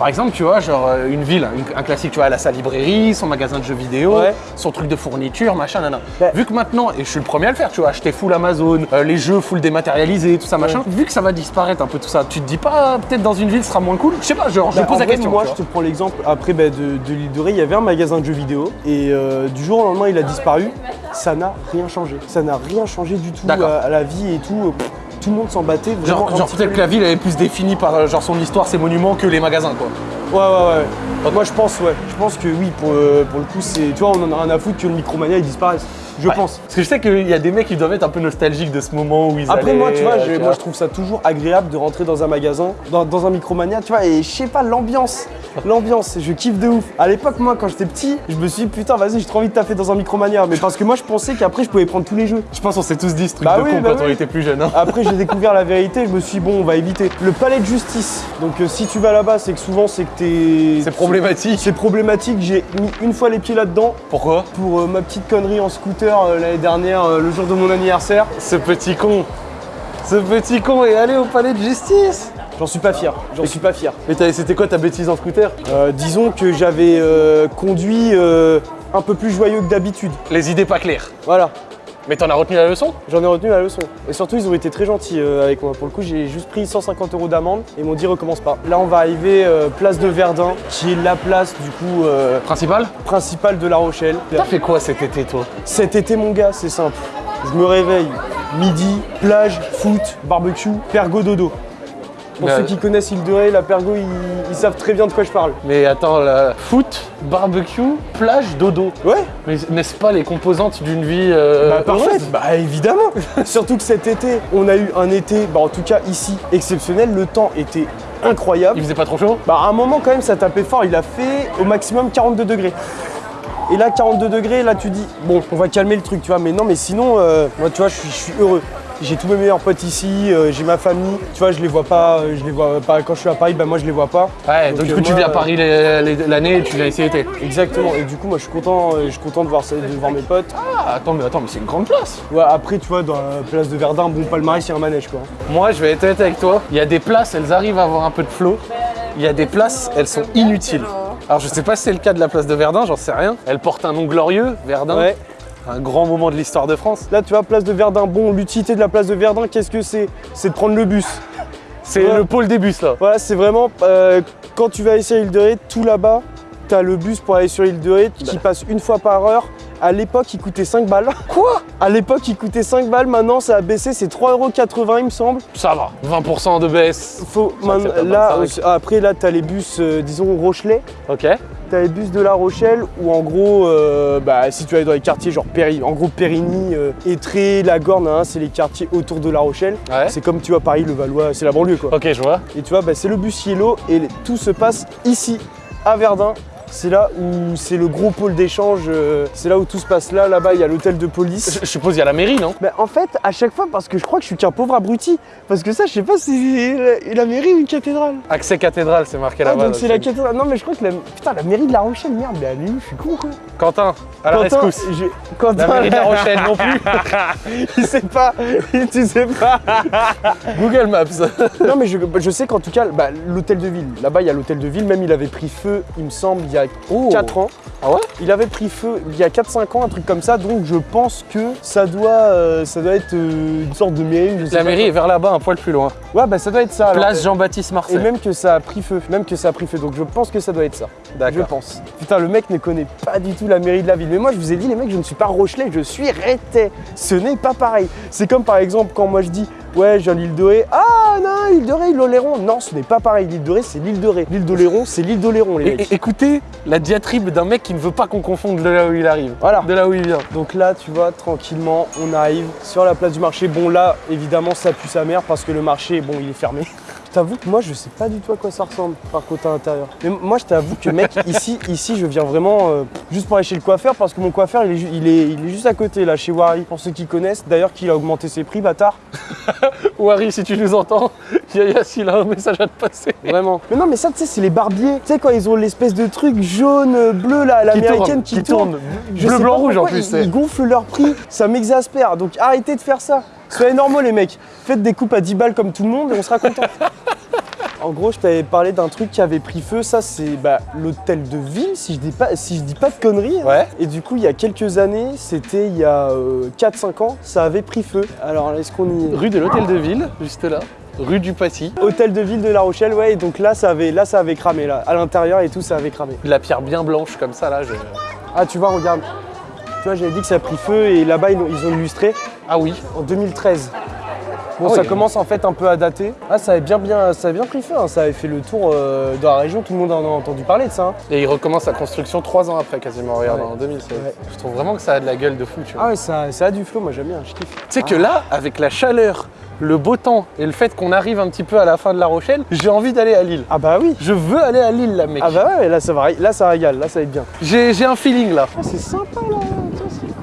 Par exemple, tu vois, genre euh, une ville, un classique, tu vois, elle a sa librairie, son magasin de jeux vidéo, Ouais. son truc de fourniture, machin, nana. Bah. Vu que maintenant, et je suis le premier à le faire, tu vois, acheter full Amazon, euh, les jeux full dématérialisés, tout ça, machin, vu que ça va disparaître un peu tout ça, tu te dis pas, peut-être dans une ville, ce sera moins cool? Je sais pas, genre, je Bah, pose en la vrai, question. Moi, je te prends l'exemple après bah, de, de l'île de Ré. Il y avait un magasin de jeux vidéo et euh, du jour au lendemain, il a disparu. Ça n'a rien changé. Ça n'a rien changé du tout à, à la vie et tout. Euh, pff, Tout le monde s'en battait vraiment. Genre, peut-être peu. que la ville elle est plus définie par euh, genre son histoire, ses monuments que les magasins quoi. Ouais, ouais, ouais. Moi, je pense, ouais. Je pense que oui, pour, euh, pour le coup, c'est. Tu vois, on en a rien à foutre que le Micromania il disparaisse. Je Ouais. pense. Parce que je sais qu'il y a des mecs qui doivent être un peu nostalgiques de ce moment où ils Après allaient, moi tu vois, tu moi je trouve ça toujours agréable de rentrer dans un magasin, dans, dans un Micromania, tu vois, et je sais pas, l'ambiance, l'ambiance, je kiffe de ouf. À l'époque moi quand j'étais petit, je me suis dit putain vas-y j'ai trop envie de taffer dans un Micromania, mais parce que moi je pensais qu'après je pouvais prendre tous les jeux. Je pense qu'on s'est tous dit ce truc Bah de oui, con bah quand on était plus jeune. Hein. Après j'ai découvert la vérité, je me suis dit bon on va éviter. Le palais de justice, donc euh, si tu vas là-bas c'est que souvent c'est que t'es... C'est problématique. C'est problématique, j'ai mis une fois les pieds là-dedans Pourquoi? Pour euh, ma petite connerie en scooter euh, l'année dernière, euh, le jour de mon anniversaire. Ce petit con. Ce petit con est allé au palais de justice. J'en suis pas fier, j'en suis pas fier. Mais c'était quoi ta bêtise en scooter? Euh, disons que j'avais euh, conduit euh, un peu plus joyeux que d'habitude. Les idées pas claires. Voilà, Mais t'en as retenu la leçon? J'en ai retenu la leçon. Et surtout, ils ont été très gentils euh, avec moi. Pour le coup, j'ai juste pris 150 euros d'amende et m'ont dit recommence pas. Là, on va arriver euh, place de Verdun, qui est la place du coup euh, Principal principale de La Rochelle. T'as fait quoi cet été toi? Cet été, mon gars, c'est simple. Je me réveille, midi, plage, foot, barbecue, pergo dodo. Pour Mais, ceux qui connaissent Île de Ré, la pergo, ils, ils savent très bien de quoi je parle. Mais attends, la foot, barbecue, plage, dodo. Ouais, Mais n'est-ce pas les composantes d'une vie euh, Bah parfait, heureuse bah évidemment Surtout que cet été, on a eu un été, bah en tout cas ici, exceptionnel, le temps était incroyable. Il faisait pas trop chaud? Bah à un moment quand même ça tapait fort, il a fait au maximum 42 degrés. Et là 42 degrés, là tu dis, bon on va calmer le truc tu vois, mais non mais sinon, euh, moi tu vois je suis, je suis heureux. J'ai tous mes meilleurs potes ici, euh, j'ai ma famille, tu vois je les vois pas, euh, je les vois pas quand je suis à Paris, bah moi je les vois pas. Ouais, donc, du euh, coup tu viens à Paris l'année et tu viens ici l'été. Exactement, et du coup moi je suis content, je suis content de voir ça, de voir mes potes. Ah, attends, mais attends, mais c'est une grande place. Ouais, après tu vois dans la place de Verdun, bon palmarès il y a un manège quoi. Moi, je vais être honnête avec toi. Il y a des places, elles arrivent à avoir un peu de flow. Il y a des places, elles sont inutiles. Alors, je sais pas si c'est le cas de la place de Verdun, j'en sais rien. Elle porte un nom glorieux, Verdun. Ouais. Un grand moment de l'histoire de France. Là, tu vois, place de Verdun. Bon, l'utilité de la place de Verdun, qu'est-ce que c'est? C'est de prendre le bus. C'est Ouais. le pôle des bus, là. Voilà, c'est vraiment euh, quand tu vas ici à Île de Ré, tout là-bas, t'as le bus pour aller sur Île de Ré qui passe une fois par heure. À l'époque, il coûtait 5 balles. Quoi? À l'époque, il coûtait 5 balles. Maintenant, ça a baissé, c'est 3,80€, il me semble. Ça va. 20% de baisse. Faut, man- là, 25. après, là, t'as les bus, euh, disons, Rochelet. Ok. T'as les bus de La Rochelle où en gros, euh, bah, si tu vas dans les quartiers genre Péri, en gros Périgny, euh, Étré, La Gorne, hein, c'est les quartiers autour de La Rochelle. Ouais. C'est comme tu vois Paris, le Valois, c'est la banlieue quoi. Ok, je vois. Et tu vois, bah, c'est le bus Yellow et tout se passe ici, à Verdun. C'est là où c'est le gros pôle d'échange, euh, c'est là où tout se passe là, là-bas il y a l'hôtel de police. Je, je suppose il y a la mairie, non? Bah, en fait, à chaque fois, parce que je crois que je suis qu'un pauvre abruti, parce que ça, je sais pas si c'est la, la mairie ou une cathédrale. Accès cathédrale, c'est marqué Ah, là-bas. donc là, c'est la cathédrale. Non, mais je crois que la, putain, la mairie de La Rochelle, merde, mais elle est où? Je suis con quoi. Quentin, à la Quentin, rescousse. je- Quentin, La mairie de La Rochelle non plus. il sait pas, tu sais pas. Google Maps. non, mais je, je sais qu'en tout cas, bah, l'hôtel de ville, là-bas, il y a l'hôtel de ville, même il avait pris feu, il me semble, il y a Oh. 4 ans. Ah ouais Il avait pris feu il y a 4-5 ans, un truc comme ça, donc je pense que ça doit, euh, ça doit être euh, une sorte de mairie. Je sais La mairie est vers là-bas, un poil plus loin. Ouais, bah ça doit être ça. alors. Place Jean-Baptiste Et Marseille. même que ça a pris feu, même que ça a pris feu, donc je pense que ça doit être ça. Je D'accord. pense. Putain, le mec ne connaît pas du tout la mairie de la ville. Mais moi, je vous ai dit, les mecs, je ne suis pas Rochelet, je suis Rétais. Ce n'est pas pareil. C'est comme par exemple quand moi je dis, ouais, j'ai l'île de Ré. Ah non, l'île de Ré, l'Oléron. Non, ce n'est pas pareil. L'île de Ré, c'est l'île de Ré. L'île d'Oléron, c'est l'île d'Oléron, les Et- mecs. écoutez la diatribe d'un mec qui ne veut pas qu'on confonde de là où il arrive. Voilà. De là où il vient. Donc là, tu vois, tranquillement, on arrive sur la place du marché. Bon, là, évidemment, ça pue sa mère parce que le marché, bon, il est fermé. T'avoue que moi je sais pas du tout à quoi ça ressemble par contre à l'intérieur. Mais moi je t'avoue que mec ici ici je viens vraiment euh, juste pour aller chez le coiffeur parce que mon coiffeur il est, ju- il est, il est juste à côté là chez Wari pour ceux qui connaissent. D'ailleurs qu'il a augmenté ses prix bâtard. Wari, si tu nous entends, Yaya, s'il a un message à te passer. Vraiment. Mais non mais ça tu sais c'est les barbiers. Tu sais quand ils ont l'espèce de truc jaune euh, bleu là à l'américaine qui, tourne. Je Bleu, sais blanc, pas rouge en plus. Ils, ils gonflent leur prix, ça m'exaspère. Donc arrêtez de faire ça. Soyez normaux les mecs. Faites des coupes à 10 balles comme tout le monde et on sera content. En gros, je t'avais parlé d'un truc qui avait pris feu. Ça, c'est bah, l'hôtel de ville, si je dis pas, si je dis pas de conneries. hein. Ouais. Et du coup, il y a quelques années, c'était il y a euh, 4-5 ans, ça avait pris feu. Alors, est-ce qu'on y est? Rue de l'Hôtel de Ville, juste là. Rue du Passy. Hôtel de ville de La Rochelle, ouais. Et donc là, ça avait, là, ça avait cramé. Là, à l'intérieur et tout, ça avait cramé. La pierre bien blanche comme ça, là. je- Ah, tu vois, regarde. Tu vois, j'avais dit que ça a pris feu et là-bas, ils, ils ont illustré. Ah oui. en 2013. Bon, Ah ça oui. commence en fait un peu à dater. Ah, ça avait bien, bien, ça avait bien pris feu. hein. Ça avait fait le tour euh, dans la région. Tout le monde en a entendu parler de ça. hein. Et il recommence sa construction trois ans après, quasiment. Regarde, Ouais. en 2016. Ouais. Je trouve vraiment que ça a de la gueule de fou, tu vois. Ah ouais, ça, ça a du flow. Moi, j'aime bien. Je kiffe. Tu sais que là, avec la chaleur, le beau temps et le fait qu'on arrive un petit peu à la fin de La Rochelle, j'ai envie d'aller à Lille. Ah bah oui. Je veux aller à Lille, là, mec. Ah bah ouais, là ça va, là ça régale. Là, ça va être bien. J'ai un feeling là. Ah, c'est sympa là.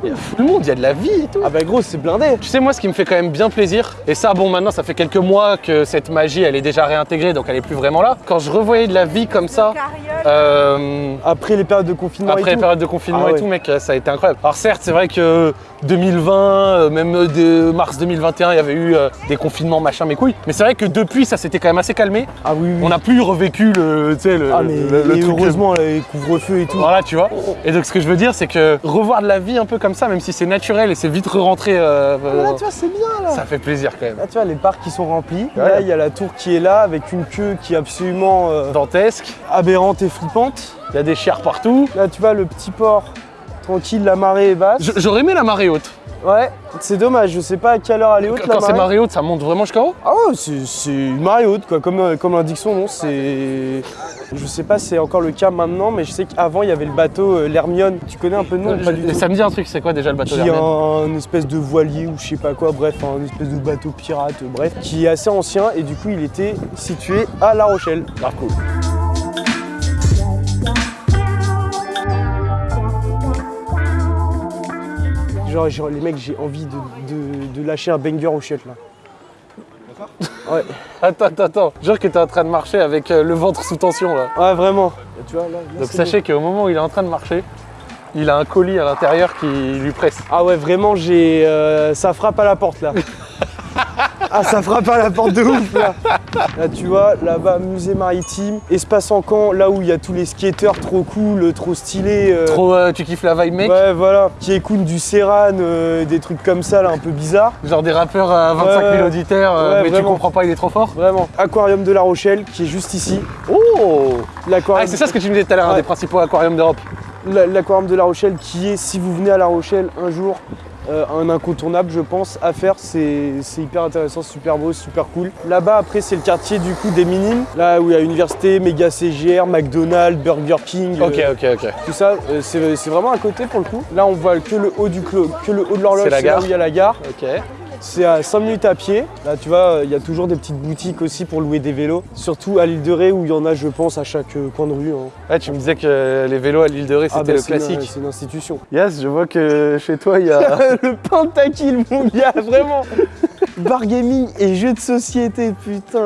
Tiens, c'est Il y a tout le monde, il y a de la vie et tout. Ah bah gros, c'est blindé. Tu sais, moi, ce qui me fait quand même bien plaisir, et ça, bon, maintenant, ça fait quelques mois que cette magie, elle est déjà réintégrée, donc elle est plus vraiment là. Quand je revoyais de la vie comme ça, euh, Après les périodes de confinement après et les tout. périodes de confinement Ah et ouais. tout, mec, ça a été incroyable. Alors certes, c'est vrai que 2020, euh, même euh, de mars 2021, il y avait eu euh, des confinements, machin, mes couilles. Mais c'est vrai que depuis, ça s'était quand même assez calmé. Ah oui, oui. On n'a plus revécu le, tu sais, le, Ah mais le- le truc- heureusement les couvre-feux et tout. Voilà, tu vois. Et donc, ce que je veux dire, c'est que revoir de la vie un peu comme ça, même si c'est naturel et c'est vite re-rentré, euh, Ah, là, tu vois, c'est bien là. ça fait plaisir quand même. Là, tu vois, les parcs qui sont remplis. Ouais. Là, il y a la tour qui est là avec une queue qui est absolument euh, Dantesque, aberrante et flippante. il y a des chiens partout. Là, tu vois, le petit port tranquille, la marée est basse. J'aurais aimé la marée haute. Ouais, c'est dommage, je sais pas à quelle heure elle est haute Quand c'est marée. haute, ça monte vraiment jusqu'en haut? Ah ouais, c'est une marée haute, quoi. Comme, euh, comme l'indique son nom, c'est. Je sais pas si c'est encore le cas maintenant, mais je sais qu'avant, il y avait le bateau euh, l'Hermione. Tu connais un peu le nom pas du tout Ça me dit un truc, c'est quoi déjà le bateau qui est un, espèce de voilier ou je sais pas quoi, bref, un espèce de bateau pirate, euh, bref, qui est assez ancien et du coup il était situé à La Rochelle. Grave cool. Genre, genre, les mecs, j'ai envie de, de- de lâcher un banger au chiottes là. Ouais, Attends, attends, attends. Genre que t'es en train de marcher avec euh, le ventre sous tension là. ouais, vraiment. Et tu vois, là, là, Donc sachez qu'au moment où il est en train de marcher, il a un colis à l'intérieur qui lui presse. Ah ouais, vraiment, j'ai. euh, ça frappe à la porte là. ah, ça frappe à la porte de ouf là. Là, tu vois, là-bas, musée maritime, espace en camp, là où il y a tous les skateurs trop cool, trop stylés. euh, Trop, euh, tu kiffes la vibe mec Ouais, voilà, qui écoutent du Serran, euh, des trucs comme ça, là, un peu bizarres. Genre des rappeurs à 25 000 Ouais. auditeurs, euh, Ouais, mais tu comprends pas, il est trop fort. Vraiment. Aquarium de La Rochelle, qui est juste ici. Oh L'aquarium Ah, c'est ça ce que tu me disais tout à l'heure, un des principaux aquariums d'Europe. la- l'aquarium de La Rochelle, qui est, si vous venez à La Rochelle un jour, euh, un incontournable, je pense, à faire. C'est hyper intéressant, super beau, super cool. Là-bas, après, c'est le quartier du coup des Minimes, là où il y a université, méga CGR, McDonald's, Burger King. Ok, euh, ok, ok. Tout ça, euh, c'est vraiment à côté pour le coup. Là, on voit que le haut du clo- que le haut de l'horloge, C'est là gare. où il y a la gare. Ok. C'est à 5 minutes à pied. Là, tu vois, euh, il y a toujours des petites boutiques aussi pour louer des vélos. Surtout à l'île de Ré où il y en a, je pense, à chaque euh, coin de rue. hein. Ouais, tu me disais que les vélos à l'île de Ré, c'était Ah, bah, le une- classique. C'est une institution. Yes, je vois que chez toi, il y a. le pentakill, mon gars, vraiment. Bar gaming et jeux de société, putain.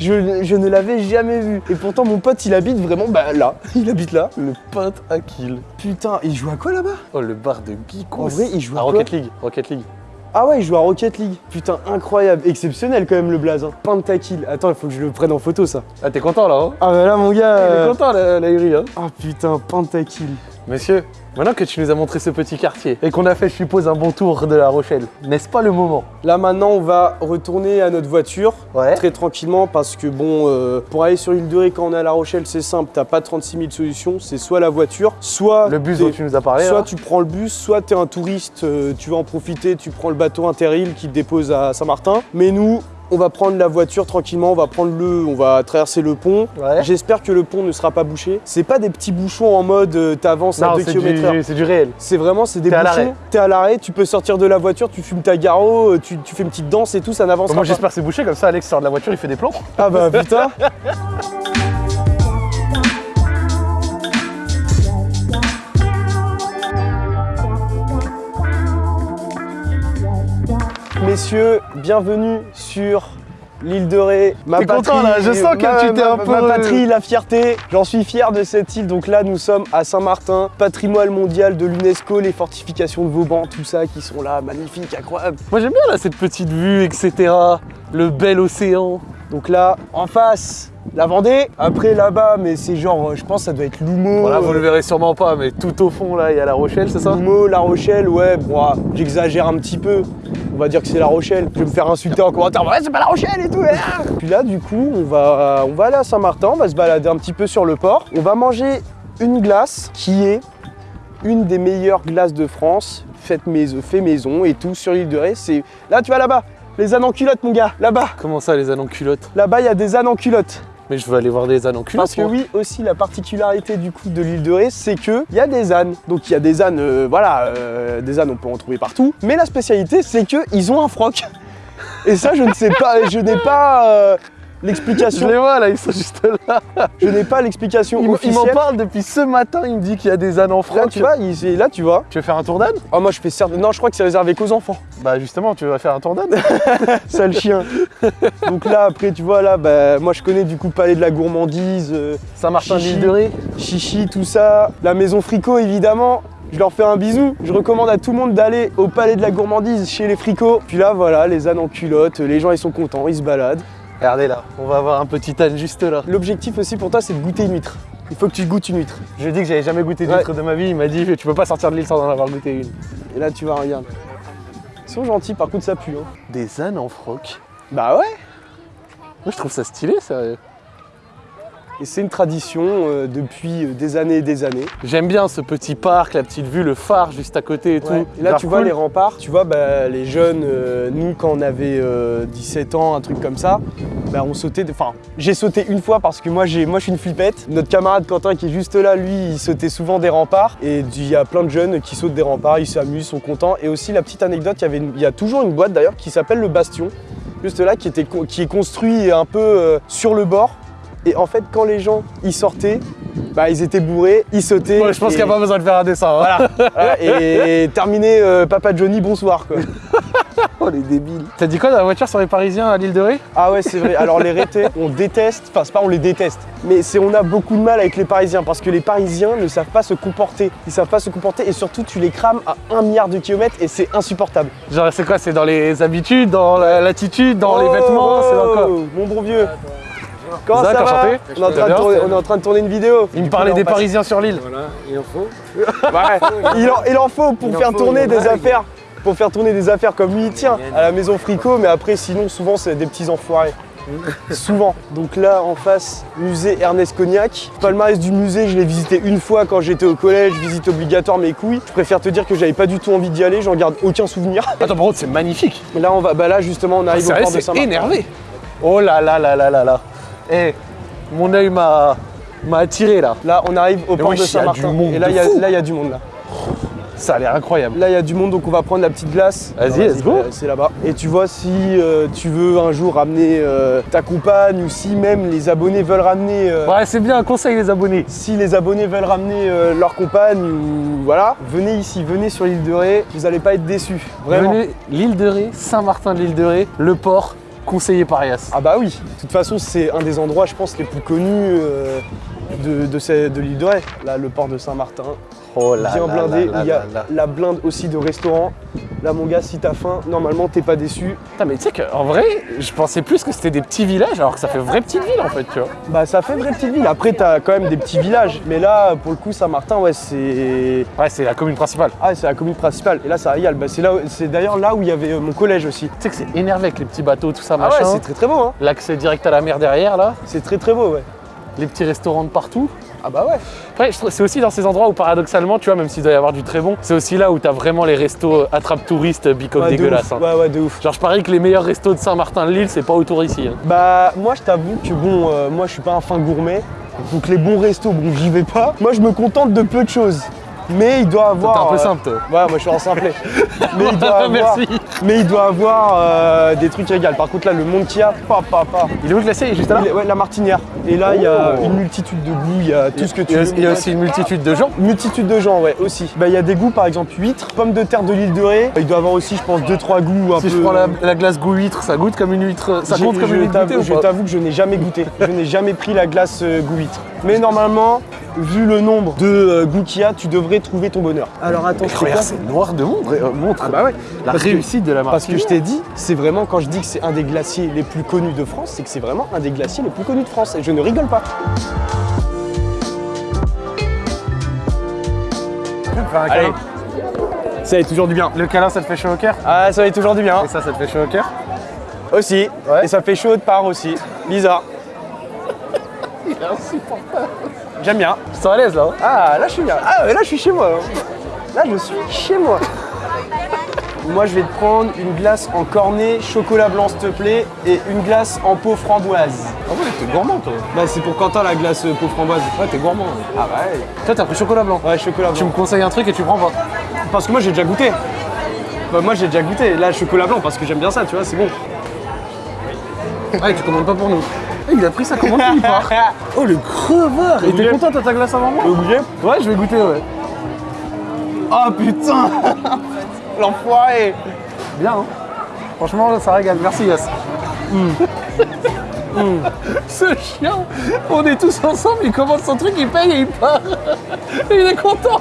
Je, je ne l'avais jamais vu. Et pourtant, mon pote, il habite vraiment bah, là. Il habite là. le pote à kill. Putain, il joue à quoi là-bas? Oh, le bar de Geekos. En vrai, il joue à à quoi? Rocket League. Rocket League. Ah ouais, il joue à Rocket League. Putain, incroyable. Exceptionnel quand même le blaze. Hein. Pentakill. Attends, il faut que je le prenne en photo, ça. Ah, t'es content là, hein Ah bah là, mon gars. Il est content, la, la Uri, hein Ah putain, Pentakill. Monsieur, maintenant que tu nous as montré ce petit quartier et qu'on a fait, je suppose, un bon tour de La Rochelle, n'est-ce pas le moment? Là maintenant, on va retourner à notre voiture. Ouais. Très tranquillement parce que bon, euh, pour aller sur l'île de Ré quand on est à La Rochelle, c'est simple, t'as pas 36 000 solutions, c'est soit la voiture, soit Le bus dont tu nous as parlé, soit là. tu prends le bus, soit t'es un touriste, euh, tu vas en profiter, tu prends le bateau Interrail qui te dépose à Saint-Martin. Mais nous, on va prendre la voiture tranquillement, on va prendre le, on va traverser le pont. Ouais. J'espère que le pont ne sera pas bouché. C'est pas des petits bouchons en mode euh, t'avances à Non, 2 c'est km c'est du réel. C'est vraiment, c'est des bouchons. T'es à l'arrêt, tu peux sortir de la voiture, tu fumes ta garo, euh, tu, tu fais une petite danse et tout, ça n'avance Moi pas. j'espère que c'est bouché, comme ça Alex sort de la voiture, il fait des plans. Ah bah putain Messieurs, bienvenue sur l'île de Ré. Ma T'es content, là Je sens que ma- tu t'es ma- un peu- Ma patrie, la fierté. J'en suis fier de cette île. Donc là, nous sommes à Saint-Martin, patrimoine mondial de l'UNESCO, les fortifications de Vauban, tout ça qui sont là, magnifiques, incroyables. Moi j'aime bien là cette petite vue, etc. Le bel océan. Donc là, en face, la Vendée. Après là-bas, mais c'est genre, je pense, que ça doit être Loumo. Voilà, vous euh, le verrez sûrement pas, mais tout au fond là, il y a la Rochelle, c'est ça? Loumo, La Rochelle, ouais, bon, ah, j'exagère un petit peu. On va dire que c'est La Rochelle. Je vais me faire insulter en commentaire. Ouais, c'est pas La Rochelle et tout. ah. Puis là, du coup, on va, on va aller à Saint-Martin, on va se balader un petit peu sur le port. On va manger une glace qui est une des meilleures glaces de France, faite maison, fait maison et tout sur l'île de Ré. C'est là, tu vas là-bas. Les ânes en culotte, mon gars, là-bas. Comment ça les ânes en culotte Là-bas, il y a des ânes en culotte. Mais je veux aller voir des ânes en culotte. Parce que oui, aussi la particularité du coup de l'île de Ré, c'est que il y a des ânes. Donc il y a des ânes, euh, voilà, euh, des ânes on peut en trouver partout. Mais la spécialité, c'est que ils ont un froc. Et ça, je ne sais pas, je n'ai pas euh, Je l'explication. les vois là, ils sont juste là. Je n'ai pas l'explication Il m'en parle depuis ce matin, il me dit qu'il y a des ânes en Là, froc. tu vois, il- là, tu vois. Tu veux faire un tour d'âne? Oh, moi, je fais certes. Non, je crois que c'est réservé qu'aux enfants. Bah justement, tu vas faire un tour d'âne Sale chien. Donc là, après, tu vois, là, bah, moi, je connais du coup le palais de la gourmandise. euh, Saint-Martin Chichi. l'île de Ré. Chichi, tout ça. La maison Fricot, évidemment. Je leur fais un bisou. Je recommande à tout le monde d'aller au palais de la gourmandise chez les Fricots. Puis là, voilà, les ânes en culotte. Les gens, ils sont contents, ils se baladent. Regardez là, on va avoir un petit âne juste là. L'objectif aussi pour toi, c'est de goûter une huître. Il faut que tu goûtes une huître. Je lui ai dit que j'avais jamais goûté d'huître de ma vie, il m'a dit tu peux pas sortir de l'île sans en avoir goûté une. Et là, tu vas regarde. Ils sont gentils, par contre, ça pue. hein. Des ânes en froc Bah ouais. Moi je trouve ça stylé, sérieux. Et c'est une tradition euh, depuis euh, des années et des années. J'aime bien ce petit parc, la petite vue, le phare juste à côté et tout. Et là, tu vois cool. les remparts, tu vois bah, les jeunes, euh, nous quand on avait euh, 17 ans, un truc comme ça, bah, on sautait. Enfin, j'ai sauté une fois parce que moi, j'ai, moi je suis une flippette. Notre camarade Quentin qui est juste là, lui, il sautait souvent des remparts. Et il y a plein de jeunes qui sautent des remparts, ils s'amusent, sont contents. Et aussi, la petite anecdote, il y, avait une- il y a toujours une boîte d'ailleurs qui s'appelle le Bastion, juste là, qui, était, qui est construit un peu euh, sur le bord. Et en fait, quand les gens y sortaient, bah, ils étaient bourrés, ils sautaient. Ouais, je pense et- qu'il n'y a pas besoin de faire un dessin. hein. voilà. Et terminé, euh, Papa Johnny, bonsoir quoi. Oh les débiles. T'as dit quoi dans la voiture sur les Parisiens à l'île de Ré? Ah ouais, c'est vrai. Alors les rétés, on déteste, enfin c'est pas on les déteste, mais c'est on a beaucoup de mal avec les Parisiens parce que les Parisiens ne savent pas se comporter. Ils savent pas se comporter et surtout tu les crames à un milliard de kilomètres et c'est insupportable. Genre c'est quoi C'est dans les habitudes, dans la- l'attitude, dans les Oh, vêtements, c'est dans quoi? Mon bon vieux. Comment Zach, ça va enchanté. on est, en train de tourner, c'est- on est en train de tourner une vidéo. Il me parlait des Parisiens sur l'île. Voilà, il en faut. Ouais, il, en, il en faut pour faire faut, tourner des affaires. Pour faire tourner des affaires comme lui, tiens, à la maison Fricot, mais après, sinon, souvent, c'est des petits enfoirés. souvent. Donc là, en face, musée Ernest Cognac. Palmarès du musée, je l'ai visité une fois quand j'étais au collège, visite obligatoire mes couilles. Je préfère te dire que j'avais pas du tout envie d'y aller, j'en garde aucun souvenir. Attends, par contre, c'est magnifique. Mais là, on va, bah là, justement, on arrive au Sérieux, port de c'est Saint-Martin. énervé. Oh là là là là là là. Eh, mon œil m'a attiré là. Là, on arrive au port wesh, de Saint-Martin. Et là, il y, a- y du monde là. Ça a l'air incroyable. Là, il y a du monde, donc on va prendre la petite glace. Vas-y, let's go. bah, C'est là-bas. Et tu vois, si euh, tu veux un jour ramener euh, ta compagne ou si même les abonnés veulent ramener. euh, Ouais, c'est bien un conseil les abonnés. Si les abonnés veulent ramener euh, leur compagne ou voilà, venez ici, venez sur l'île de Ré, vous n'allez pas être déçus. Vraiment. Venez, l'île de Ré, Saint-Martin de l'île de Ré, le port, conseillé par Yas. Ah bah oui, de toute façon c'est un des endroits je pense les plus connus euh, de, de l'île de Ré. Là le port de Saint-Martin, Oh là bien blindé, là il y a la blinde aussi de restaurants. Là mon gars si t'as faim, normalement t'es pas déçu. Putain, mais tu sais qu'en vrai, je pensais plus que c'était des petits villages alors que ça fait vraie petite ville en fait, tu vois. Bah ça fait vraie petite ville, après t'as quand même des petits villages. Mais là pour le coup Saint-Martin ouais c'est. Ouais, c'est la commune principale. Ah c'est la commune principale. Et là ça régale. Bah, c'est là, c'est d'ailleurs là où il y avait euh, mon collège aussi. Tu sais que c'est énervé avec les petits bateaux, tout ça, Ah machin. ouais c'est très très beau hein. L'accès direct à la mer derrière là. C'est très très beau ouais. les petits restaurants de partout. Ah bah ouais. Après, c'est aussi dans ces endroits où paradoxalement, tu vois, même s'il doit y avoir du très bon, c'est aussi là où t'as vraiment les restos attrape touristes bicoque Ouais, de dégueulasses. hein. Ouais, ouais, de ouf. Genre, je parie que les meilleurs restos de Saint-Martin-de-Lille, c'est pas autour ici. hein. Bah moi je t'avoue que bon, euh, moi je suis pas un fin gourmet, donc les bons restos, bon j'y vais pas. Moi je me contente de peu de choses. Mais il doit avoir. T'es un peu euh, simple, toi. Ouais, moi je suis en simplet. mais il doit avoir. Merci. Mais il doit avoir euh, des trucs régales. Par contre là le monde qu'il y a, pas, pas, pas. Il est où le glacier? Il est juste là? Il est- ouais, la martinière. Et là il y a Oh. une multitude de goûts, il y a tout ce que tu veux. il y a aussi une multitude de gens. Multitude de gens, ouais, aussi. Bah, il y a des goûts, par exemple, huîtres, pommes de terre de l'île de Ré. Il doit avoir aussi, je pense, 2-3 goûts un Si peu. je prends la, la glace goût huître, ça goûte comme une huître. Ça compte comme une huître goûtée Je t'avoue que je n'ai jamais goûté. je n'ai jamais pris la glace euh, goût huître. Mais normalement, vu le nombre de goûts qu'il y a, tu devrais trouver ton bonheur. Alors attends, je Regarde, quoi c'est noir de montre. euh, montre. Ah bah ouais. La Parce que- réussite de la marque. Parce que je t'ai dit, c'est vraiment quand je dis que c'est un des glaciers les plus connus de France, c'est que c'est vraiment un des glaciers les plus connus de France. Et je ne rigole pas. Allez. Ça est toujours du bien. Le câlin, ça te fait chaud au cœur? Ah, ça est toujours du bien. Et ça, ça te fait chaud au cœur? Aussi. Ouais. Et ça fait chaud de part aussi. Lisa. J'aime bien. Je sens à l'aise là. hein? Ah, là je suis bien. Ah, mais là je suis chez moi. Là je suis chez moi. Moi je vais te prendre une glace en cornet, chocolat blanc s'il te plaît, et une glace en peau framboise. Ah ouais, t'es gourmand toi. Bah c'est pour Quentin la glace euh, peau framboise. Ouais, t'es gourmand. Ah bah ouais. Toi, t'as pris chocolat blanc. Ouais, chocolat Tu blanc. me conseilles un truc et tu prends pas. Parce que moi j'ai déjà goûté. Bah, moi j'ai déjà goûté. Là chocolat blanc parce que j'aime bien ça, tu vois, c'est bon. Ouais, tu commandes pas pour nous. Eh, il a pris sa commande, il part. Oh, le crevard Et t'es content, t'as ta glace avant moi Tu veux goûter Ouais, je vais goûter, ouais. Oh putain L'enfoiré Bien, hein Franchement, ça régale. Merci, Yass. Ce chien, on est tous ensemble, il commande son truc, il paye et il part. Et il est content.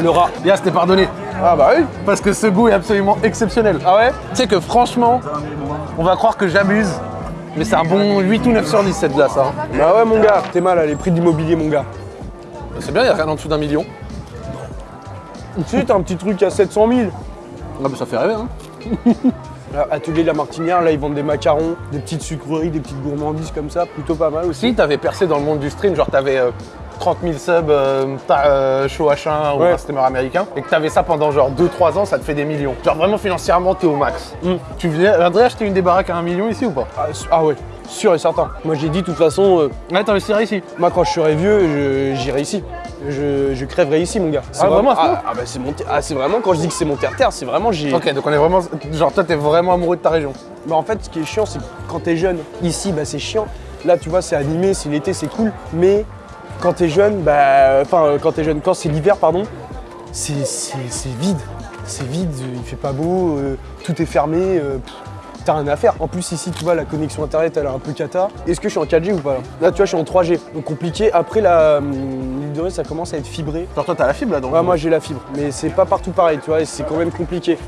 Le rat. Yass, t'es pardonné. Ah bah oui. Parce que ce goût est absolument exceptionnel. Ah ouais Tu sais que franchement, on va croire que j'abuse, mais c'est un bon 8 ou 9 sur 10 cette glace. Hein. Bah ouais mon gars, t'es mal à les prix d'immobilier mon gars. C'est bien, il a rien en dessous d'un million. Tu sais, t'as un petit truc à 700 000. Ah bah ça fait rêver, hein. Atelier de la Martinière, là ils vendent des macarons, des petites sucreries, des petites gourmandises comme ça, plutôt pas mal aussi. Si t'avais percé dans le monde du stream, genre t'avais euh, 30 000 subs, euh, t'as euh, show H1 ou Ouais. un streamer américain, et que t'avais ça pendant genre 2-3 ans, ça te fait des millions. Genre vraiment financièrement, t'es au max. Mm. Tu viendrais acheter une des baraques à un million ici ou pas? Ah, ah ouais, sûr et certain. Moi j'ai dit de toute façon, euh, Ouais, t'investirais ici. moi quand je serai vieux, j'irai ici. Je, je crèverai ici mon gars. C'est Ah, vraiment, ah, ah bah c'est mon ah, c'est vraiment quand je dis que c'est mon terre-terre, c'est vraiment j'ai. Ok, donc on est vraiment. Genre toi, t'es vraiment amoureux de ta région. Bah en fait ce qui est chiant c'est que quand t'es jeune, ici bah c'est chiant. Là tu vois c'est animé, c'est l'été, c'est cool. Mais quand t'es jeune, bah enfin euh, quand t'es jeune, quand c'est l'hiver pardon, c'est vide. C'est vide, il fait pas beau, euh, tout est fermé, euh, t'as rien à faire. En plus ici tu vois la connexion internet elle est un peu cata. Est-ce que je suis en 4G ou pas là Là tu vois je suis en 3G, donc compliqué. Après la hum, l'île de Ré ça commence à être fibré. Genre toi, t'as la fibre là donc. Ouais, moi j'ai la fibre, mais c'est pas partout pareil, tu vois, c'est quand même compliqué.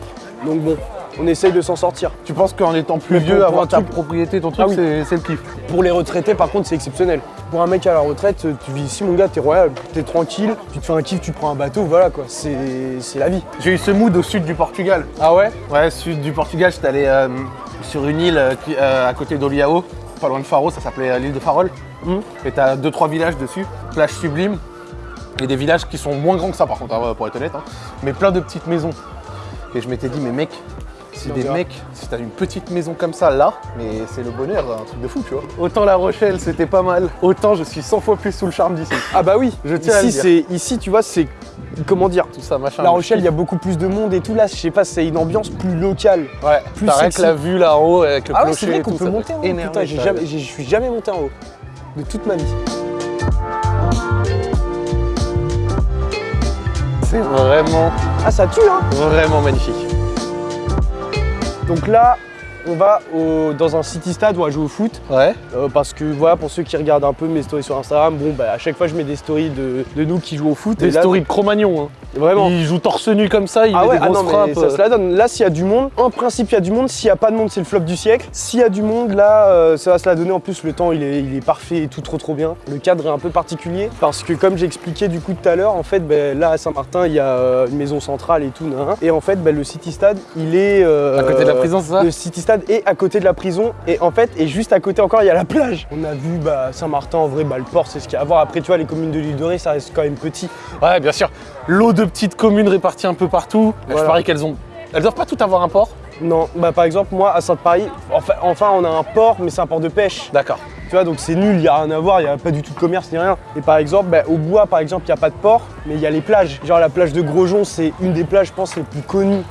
Donc bon, on essaye de s'en sortir. Tu penses qu'en étant plus Mais vieux, pour- avoir ta truc- propriété, ton truc, Ah oui. c'est- c'est le kiff. Pour les retraités, par contre, c'est exceptionnel. Pour un mec à la retraite, tu vis ici, mon gars, t'es royal, t'es tranquille, tu te fais un kiff, tu te prends un bateau, voilà quoi, c'est la vie. J'ai eu ce mood au sud du Portugal. Ah ouais? Ouais, sud du Portugal, j'étais allé euh, sur une île euh, euh, à côté d'Oliao, pas loin de Faro, ça s'appelait l'île de Farol. Mhm. Et t'as deux trois villages dessus, plage sublime, et des villages qui sont moins grands que ça par contre, hein, pour être honnête, hein, mais plein de petites maisons. Et je m'étais dit, mais mec, si On des mecs, si t'as une petite maison comme ça là, mais c'est le bonheur, un truc de fou, tu vois. Autant La Rochelle, c'était pas mal, autant je suis 100 fois plus sous le charme d'ici. Ah bah oui, Je tiens à le ici, dire. c'est ici, tu vois, c'est comment dire Tout ça, machin. La Rochelle, il y a beaucoup plus de monde et tout là, je sais pas, c'est une ambiance plus locale. Ouais, plus rien que la vue là en haut avec le Ah ouais, clocher c'est vrai qu'on peut monter en haut. Putain, jamais- je suis jamais monté en haut de toute ma vie. C'est vraiment, Ah ça tue hein vraiment magnifique. Donc là, on va au- dans un city stade, on va jouer au foot. Ouais. Euh, parce que voilà, pour ceux qui regardent un peu mes stories sur Instagram, bon bah à chaque fois je mets des stories de, de nous qui jouons au foot. Des et là, stories de Cro-Magnon. Hein. Vraiment. Il joue torse nu comme ça, il Ah met ouais, des ah grosses non, frappes. mais ça se la donne. Là, s'il y a du monde, en principe, il y a du monde. S'il n'y a pas de monde, c'est le flop du siècle. S'il y a du monde, là, euh, ça va se la donner. En plus, le temps, il est, il est parfait et tout trop trop bien. Le cadre est un peu particulier parce que, comme j'ai expliqué du coup tout à l'heure, en fait, ben, là, à Saint-Martin, il y a euh, une maison centrale et tout. nan. Et en fait, ben, le City Stade, il est. euh, À côté de la prison, ça? Le City Stade est à côté de la prison. Et en fait, et juste à côté encore, il y a la plage. On a vu bah, Saint-Martin, en vrai, bah, le port, c'est ce qu'il y a à voir. Après, tu vois, les communes de l'île de Ré, ça reste quand même petit. Ouais, bien sûr. L'eau de petites communes réparties un peu partout. Je parie qu'elles ont. Elles doivent pas toutes avoir un port. Non, bah par exemple moi à Sainte-Paris, enfin, enfin on a un port mais c'est un port de pêche. D'accord. Tu vois donc c'est nul, il n'y a rien à voir, il n'y a pas du tout de commerce ni rien. Et par exemple bah, au bois par exemple il n'y a pas de port mais il y a les plages. Genre la plage de Grosjean c'est une des plages je pense les plus connues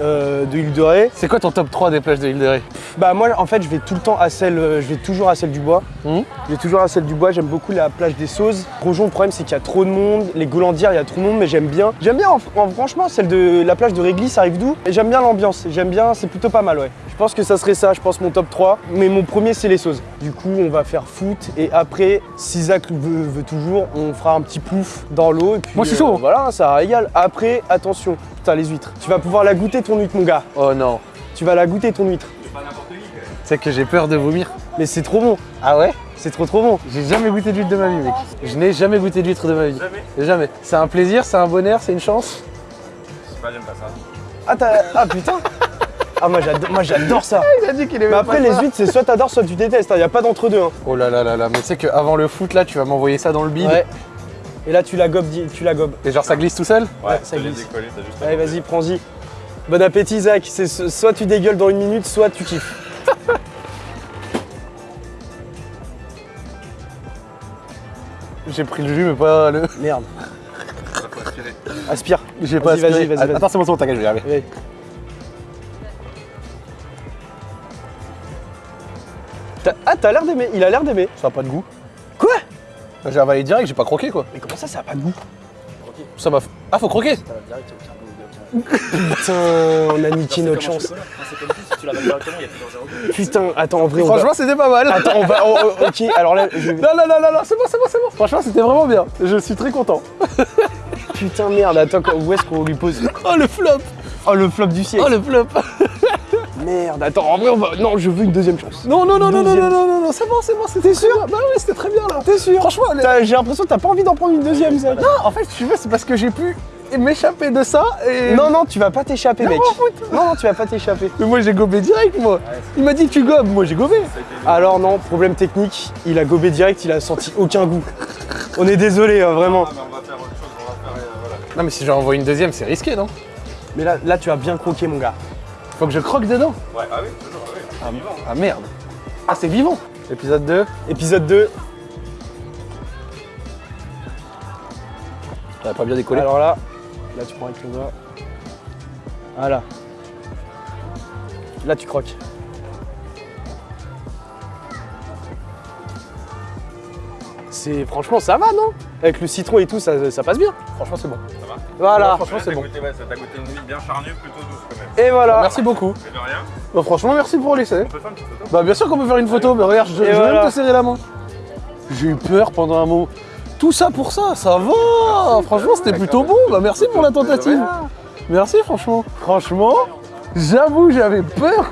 euh, de l'île de Ré. C'est quoi ton top 3 des plages de l'île de Ré Bah moi en fait je vais tout le temps à celle, euh, je vais toujours à celle du bois. Mhm. Je vais toujours à celle du bois, j'aime beaucoup la plage des Sauzes. Grosjean le problème c'est qu'il y a trop de monde, les Golandières il y a trop de monde mais j'aime bien. J'aime bien en- en- franchement celle de la plage de Réglis ça arrive d'où j'aime bien l'ambiance, j'aime bien, c'est plutôt pas mal ouais. Je pense que ça serait ça, je pense mon top 3. Mais mon premier c'est les Sauzes. Du coup on va faire foot et après si Zach veut, veut toujours on fera un petit pouf dans l'eau et puis Moi, je suis euh, chaud. voilà ça régale. Après attention, putain les huîtres. Tu vas pouvoir la goûter ton huître mon gars. Oh non. Tu vas la goûter ton huître. C'est que j'ai peur de vomir. Mais c'est trop bon. Ah ouais? C'est trop trop bon. J'ai jamais goûté d'huître de ma vie, mec. Je n'ai jamais goûté d'huître de ma vie. Jamais Jamais. C'est un plaisir, c'est un bonheur, c'est une chance. Pas, j'aime pas ça. Ah, t'as- ah putain Ah moi j'adore, moi j'adore ça Il a dit qu'il aimait Mais après les huîtres c'est soit t'adores soit tu détestes, il y a pas d'entre deux. Hein. Oh là là là là, mais tu sais qu'avant le foot, là, tu vas m'envoyer ça dans le bide. Ouais. Et là tu la gobes, tu la gobes. Et genre, ça glisse tout seul Ouais, ça glisse. décoller, t'as juste. Allez vas-y, prends-y. Bon appétit Zach, c'est so- soit tu dégueules dans une minute, soit tu kiffes. J'ai pris le jus, mais pas le. Merde. Aspire. J'ai pas Vas-y, vas-y, aspiré. vas-y, vas-y. Attends, c'est bon, c'est bon, t'inquiète, je vais y arriver. Ah t'as l'air d'aimer, il a l'air d'aimer. Ça a pas de goût. J'ai avalé direct, j'ai pas croqué quoi. Mais comment ça ça a pas de goût Ça m'a. Ah, faut croquer Putain, on a niqué notre chance. Putain, attends en vrai. Franchement, c'était pas mal. Attends, on va... oh, oh, ok, alors là, je... Non, non, non, non, non, c'est bon, c'est bon, c'est bon. Franchement, c'était vraiment bien. Je suis très content. Putain merde, attends, où est-ce qu'on lui pose Oh, le flop Oh le flop du siècle Oh, le flop Merde, attends, en vrai on va... Non, je veux une deuxième chance. Non, non, non, non, non, non, non, non, non, c'est bon, c'est bon, c'était sûr. Bah oui, c'était très bien là. T'es sûr Franchement, J'ai l'impression que t'as pas envie d'en prendre une deuxième, ça. non, en fait, si tu veux, c'est parce que j'ai pu m'échapper de ça et. Non, non, tu vas pas t'échapper, Non, mec. Non, non, tu vas pas t'échapper. Mais moi, j'ai gobé direct, moi. Il m'a dit, tu gobes, moi, j'ai gobé. Alors non, problème technique, il a gobé direct, il a senti aucun goût. On est désolé, hein, vraiment. Ah, mais on va faire autre chose, on va faire. euh, voilà. Non, mais si j'en envoie une deuxième, c'est risqué, non? Mais là, là, tu as bien croqué, mon gars. Faut que je croque dedans. Ouais, ah oui, toujours, ah oui. Ah, ah, merde. Ah, c'est vivant. Épisode 2. Épisode 2. Ça va pas bien décollé. Alors là, là tu prends avec ton doigt. Voilà. Là tu croques. C'est franchement ça va non? Avec le citron et tout ça, ça passe bien. Franchement, c'est bon. Ça va Voilà. franchement, c'est bon. goûté, ouais, ça t'a goûté une bien charnue, plutôt douce quand même. Et voilà. Merci beaucoup. Mais de rien, Bah, franchement, merci pour l'essai. on peut faire une petite photo Bah, bien sûr qu'on peut faire une photo. Mais regarde, je, je vais voilà. même te serrer la main. J'ai eu peur pendant un mot. Tout ça pour ça, ça va. Franchement, c'était plutôt bon. Bah, merci pour la tentative. Merci, franchement. Franchement, j'avoue, j'avais peur.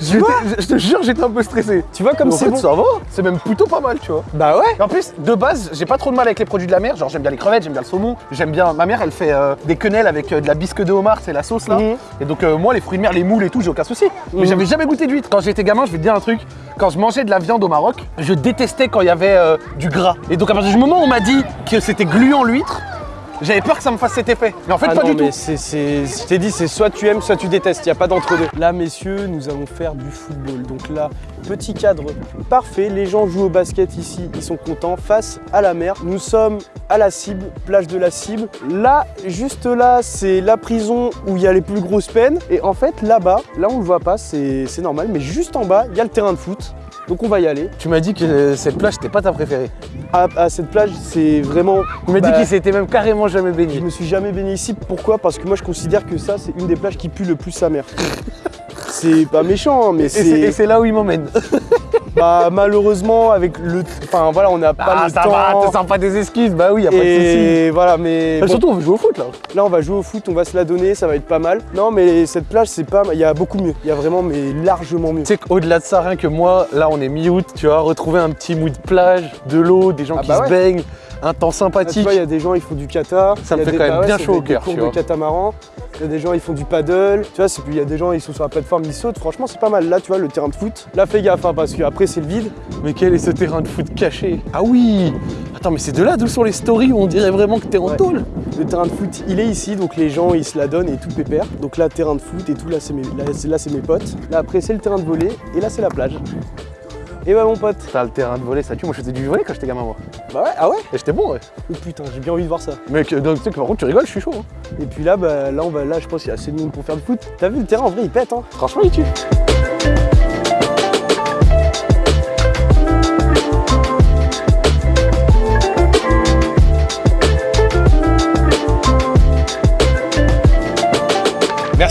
Je je te jure, j'étais un peu stressé. Tu vois comme c'est bon. ça va. C'est même plutôt pas mal, tu vois. Bah ouais. En plus, de base, j'ai pas trop de mal avec les produits de la mer. Genre, j'aime bien les crevettes, j'aime bien le saumon. J'aime bien. Ma mère, elle fait euh, des quenelles avec euh, de la bisque de homard, c'est la sauce là. Mhm. Et donc, euh, moi, les fruits de mer, les moules et tout, j'ai aucun souci. Mais Mhm. j'avais jamais goûté d'huître. Quand j'étais gamin, je vais te dire un truc. Quand je mangeais de la viande au Maroc, je détestais quand il y avait du gras. Et donc, à partir du moment où on m'a dit que c'était gluant l'huître, j'avais peur que ça me fasse cet effet. Mais en fait, Ah pas non, du mais tout. c'est, c'est- je t'ai dit, c'est soit tu aimes, soit tu détestes, il n'y a pas d'entre deux. Là, messieurs, nous allons faire du football. Donc là, petit cadre parfait, les gens jouent au basket ici, ils sont contents, face à la mer. Nous sommes à la cible, plage de la cible. Là, juste là, c'est la prison où il y a les plus grosses peines. Et en fait, là-bas, là on le voit pas, c'est, c'est normal, mais juste en bas, il y a le terrain de foot. Donc on va y aller. Tu m'as dit que cette plage, c'était pas ta préférée. À, à cette plage, c'est vraiment... Tu m'as dit Bah, qu'il s'était même carrément jamais Je baigné. me suis jamais baigné ici. Pourquoi? Parce que moi je considère que ça c'est une des plages qui pue le plus sa mère. c'est pas méchant, hein, mais c'est et c'est là où il m'emmène. Bah malheureusement avec le, enfin voilà, on n'a pas Ah, le ça temps. va, te sens pas des excuses Bah oui, y a pas de soucis. voilà, mais bon, surtout, on veut jouer au foot là. là on va jouer au foot, on va se la donner, ça va être pas mal. Non mais cette plage c'est pas, il y a beaucoup mieux, il y a vraiment mais largement mieux. Tu sais qu'au-delà de ça, rien que moi, là on est mi-août, tu vois, retrouver un petit mood de plage, de l'eau, des gens Ah qui bah se ouais. baignent, un temps sympathique. vois, il y a des gens, ils font du kata. Ça me Il y a fait des- quand même ouais, bien chaud au être des cœur, cours tu de vois. catamaran. Il y a des gens, ils font du paddle. Tu vois, il y a des gens, ils sont sur la plateforme, ils sautent. Franchement, c'est pas mal. Là, tu vois, le terrain de foot. Là, fais gaffe, hein, parce qu'après, c'est le vide. Mais quel est ce terrain de foot caché? Ah oui Attends, mais c'est de là d'où sont les stories où on dirait vraiment que t'es en Ouais. tôle? Le terrain de foot, il est ici, donc les gens, ils se la donnent et tout pépère. Donc là, terrain de foot et tout, là, c'est mes, là, là, mes potes. Là, après, c'est le terrain de volley et là, c'est la plage. Et ouais, mon pote. T'as le terrain de volley, ça tue. Moi je faisais du volley quand j'étais gamin, moi. Bah ouais, ah ouais Et j'étais bon, ouais. Oh putain, j'ai bien envie de voir ça. Mec, euh, donc, tu sais que par contre, tu rigoles, je suis chaud. hein. Et puis là, bah, là, on va, là, je pense qu'il y a assez de monde pour faire du foot. T'as vu le terrain, en vrai, il pète, hein. Franchement, il tue.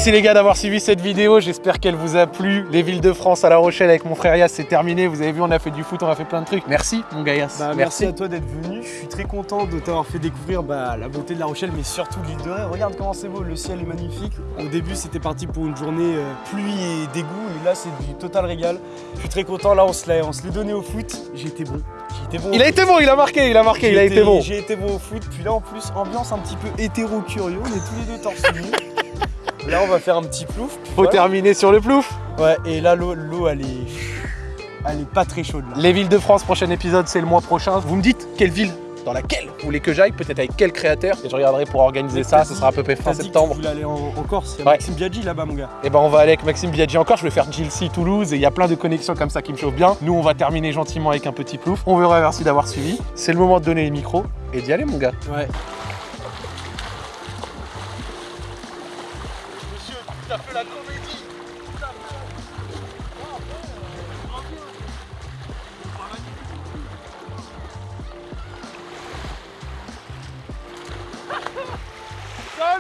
Merci les gars d'avoir suivi cette vidéo, j'espère qu'elle vous a plu. Les villes de France à La Rochelle avec mon frère Yas, c'est terminé. Vous avez vu, on a fait du foot, on a fait plein de trucs. Merci mon gars Yas. Bah, merci. à toi d'être venu. Je suis très content de t'avoir fait découvrir bah, la beauté de La Rochelle, mais surtout l'île de Ré. Regarde comment c'est beau, le ciel est magnifique. Au début, c'était parti pour une journée euh, pluie et dégoût, et là, c'est du total régal. Je suis très content. Là, on se l'est on se l'est donné au foot. J'ai été bon. Été bon. Il a été bon, il a marqué, il a marqué, il a été bon. J'ai été bon au foot. Puis là, en plus, ambiance un petit peu hétéro-curieux. On est tous les deux torse. Là, on va faire un petit plouf. Faut voilà. terminer sur le plouf. Ouais, et là, l'eau, elle est. Elle est pas très chaude là. Les villes de France, prochain épisode, c'est le mois prochain. Vous me dites quelle ville dans laquelle vous voulez que j'aille, peut-être avec quel créateur, et je regarderai pour organiser ça, ce sera à peu près fin septembre. Tu voulais aller en, en Corse, il y a Ouais. Maxime Biaggi là-bas, mon gars. Et ben on va aller avec Maxime Biaggi encore, je vais faire Gilcy Toulouse et il y a plein de connexions comme ça qui me chauffent bien. Nous on va terminer gentiment avec un petit plouf. On verra merci d'avoir suivi. C'est le moment de donner les micros et d'y aller mon gars. Ouais.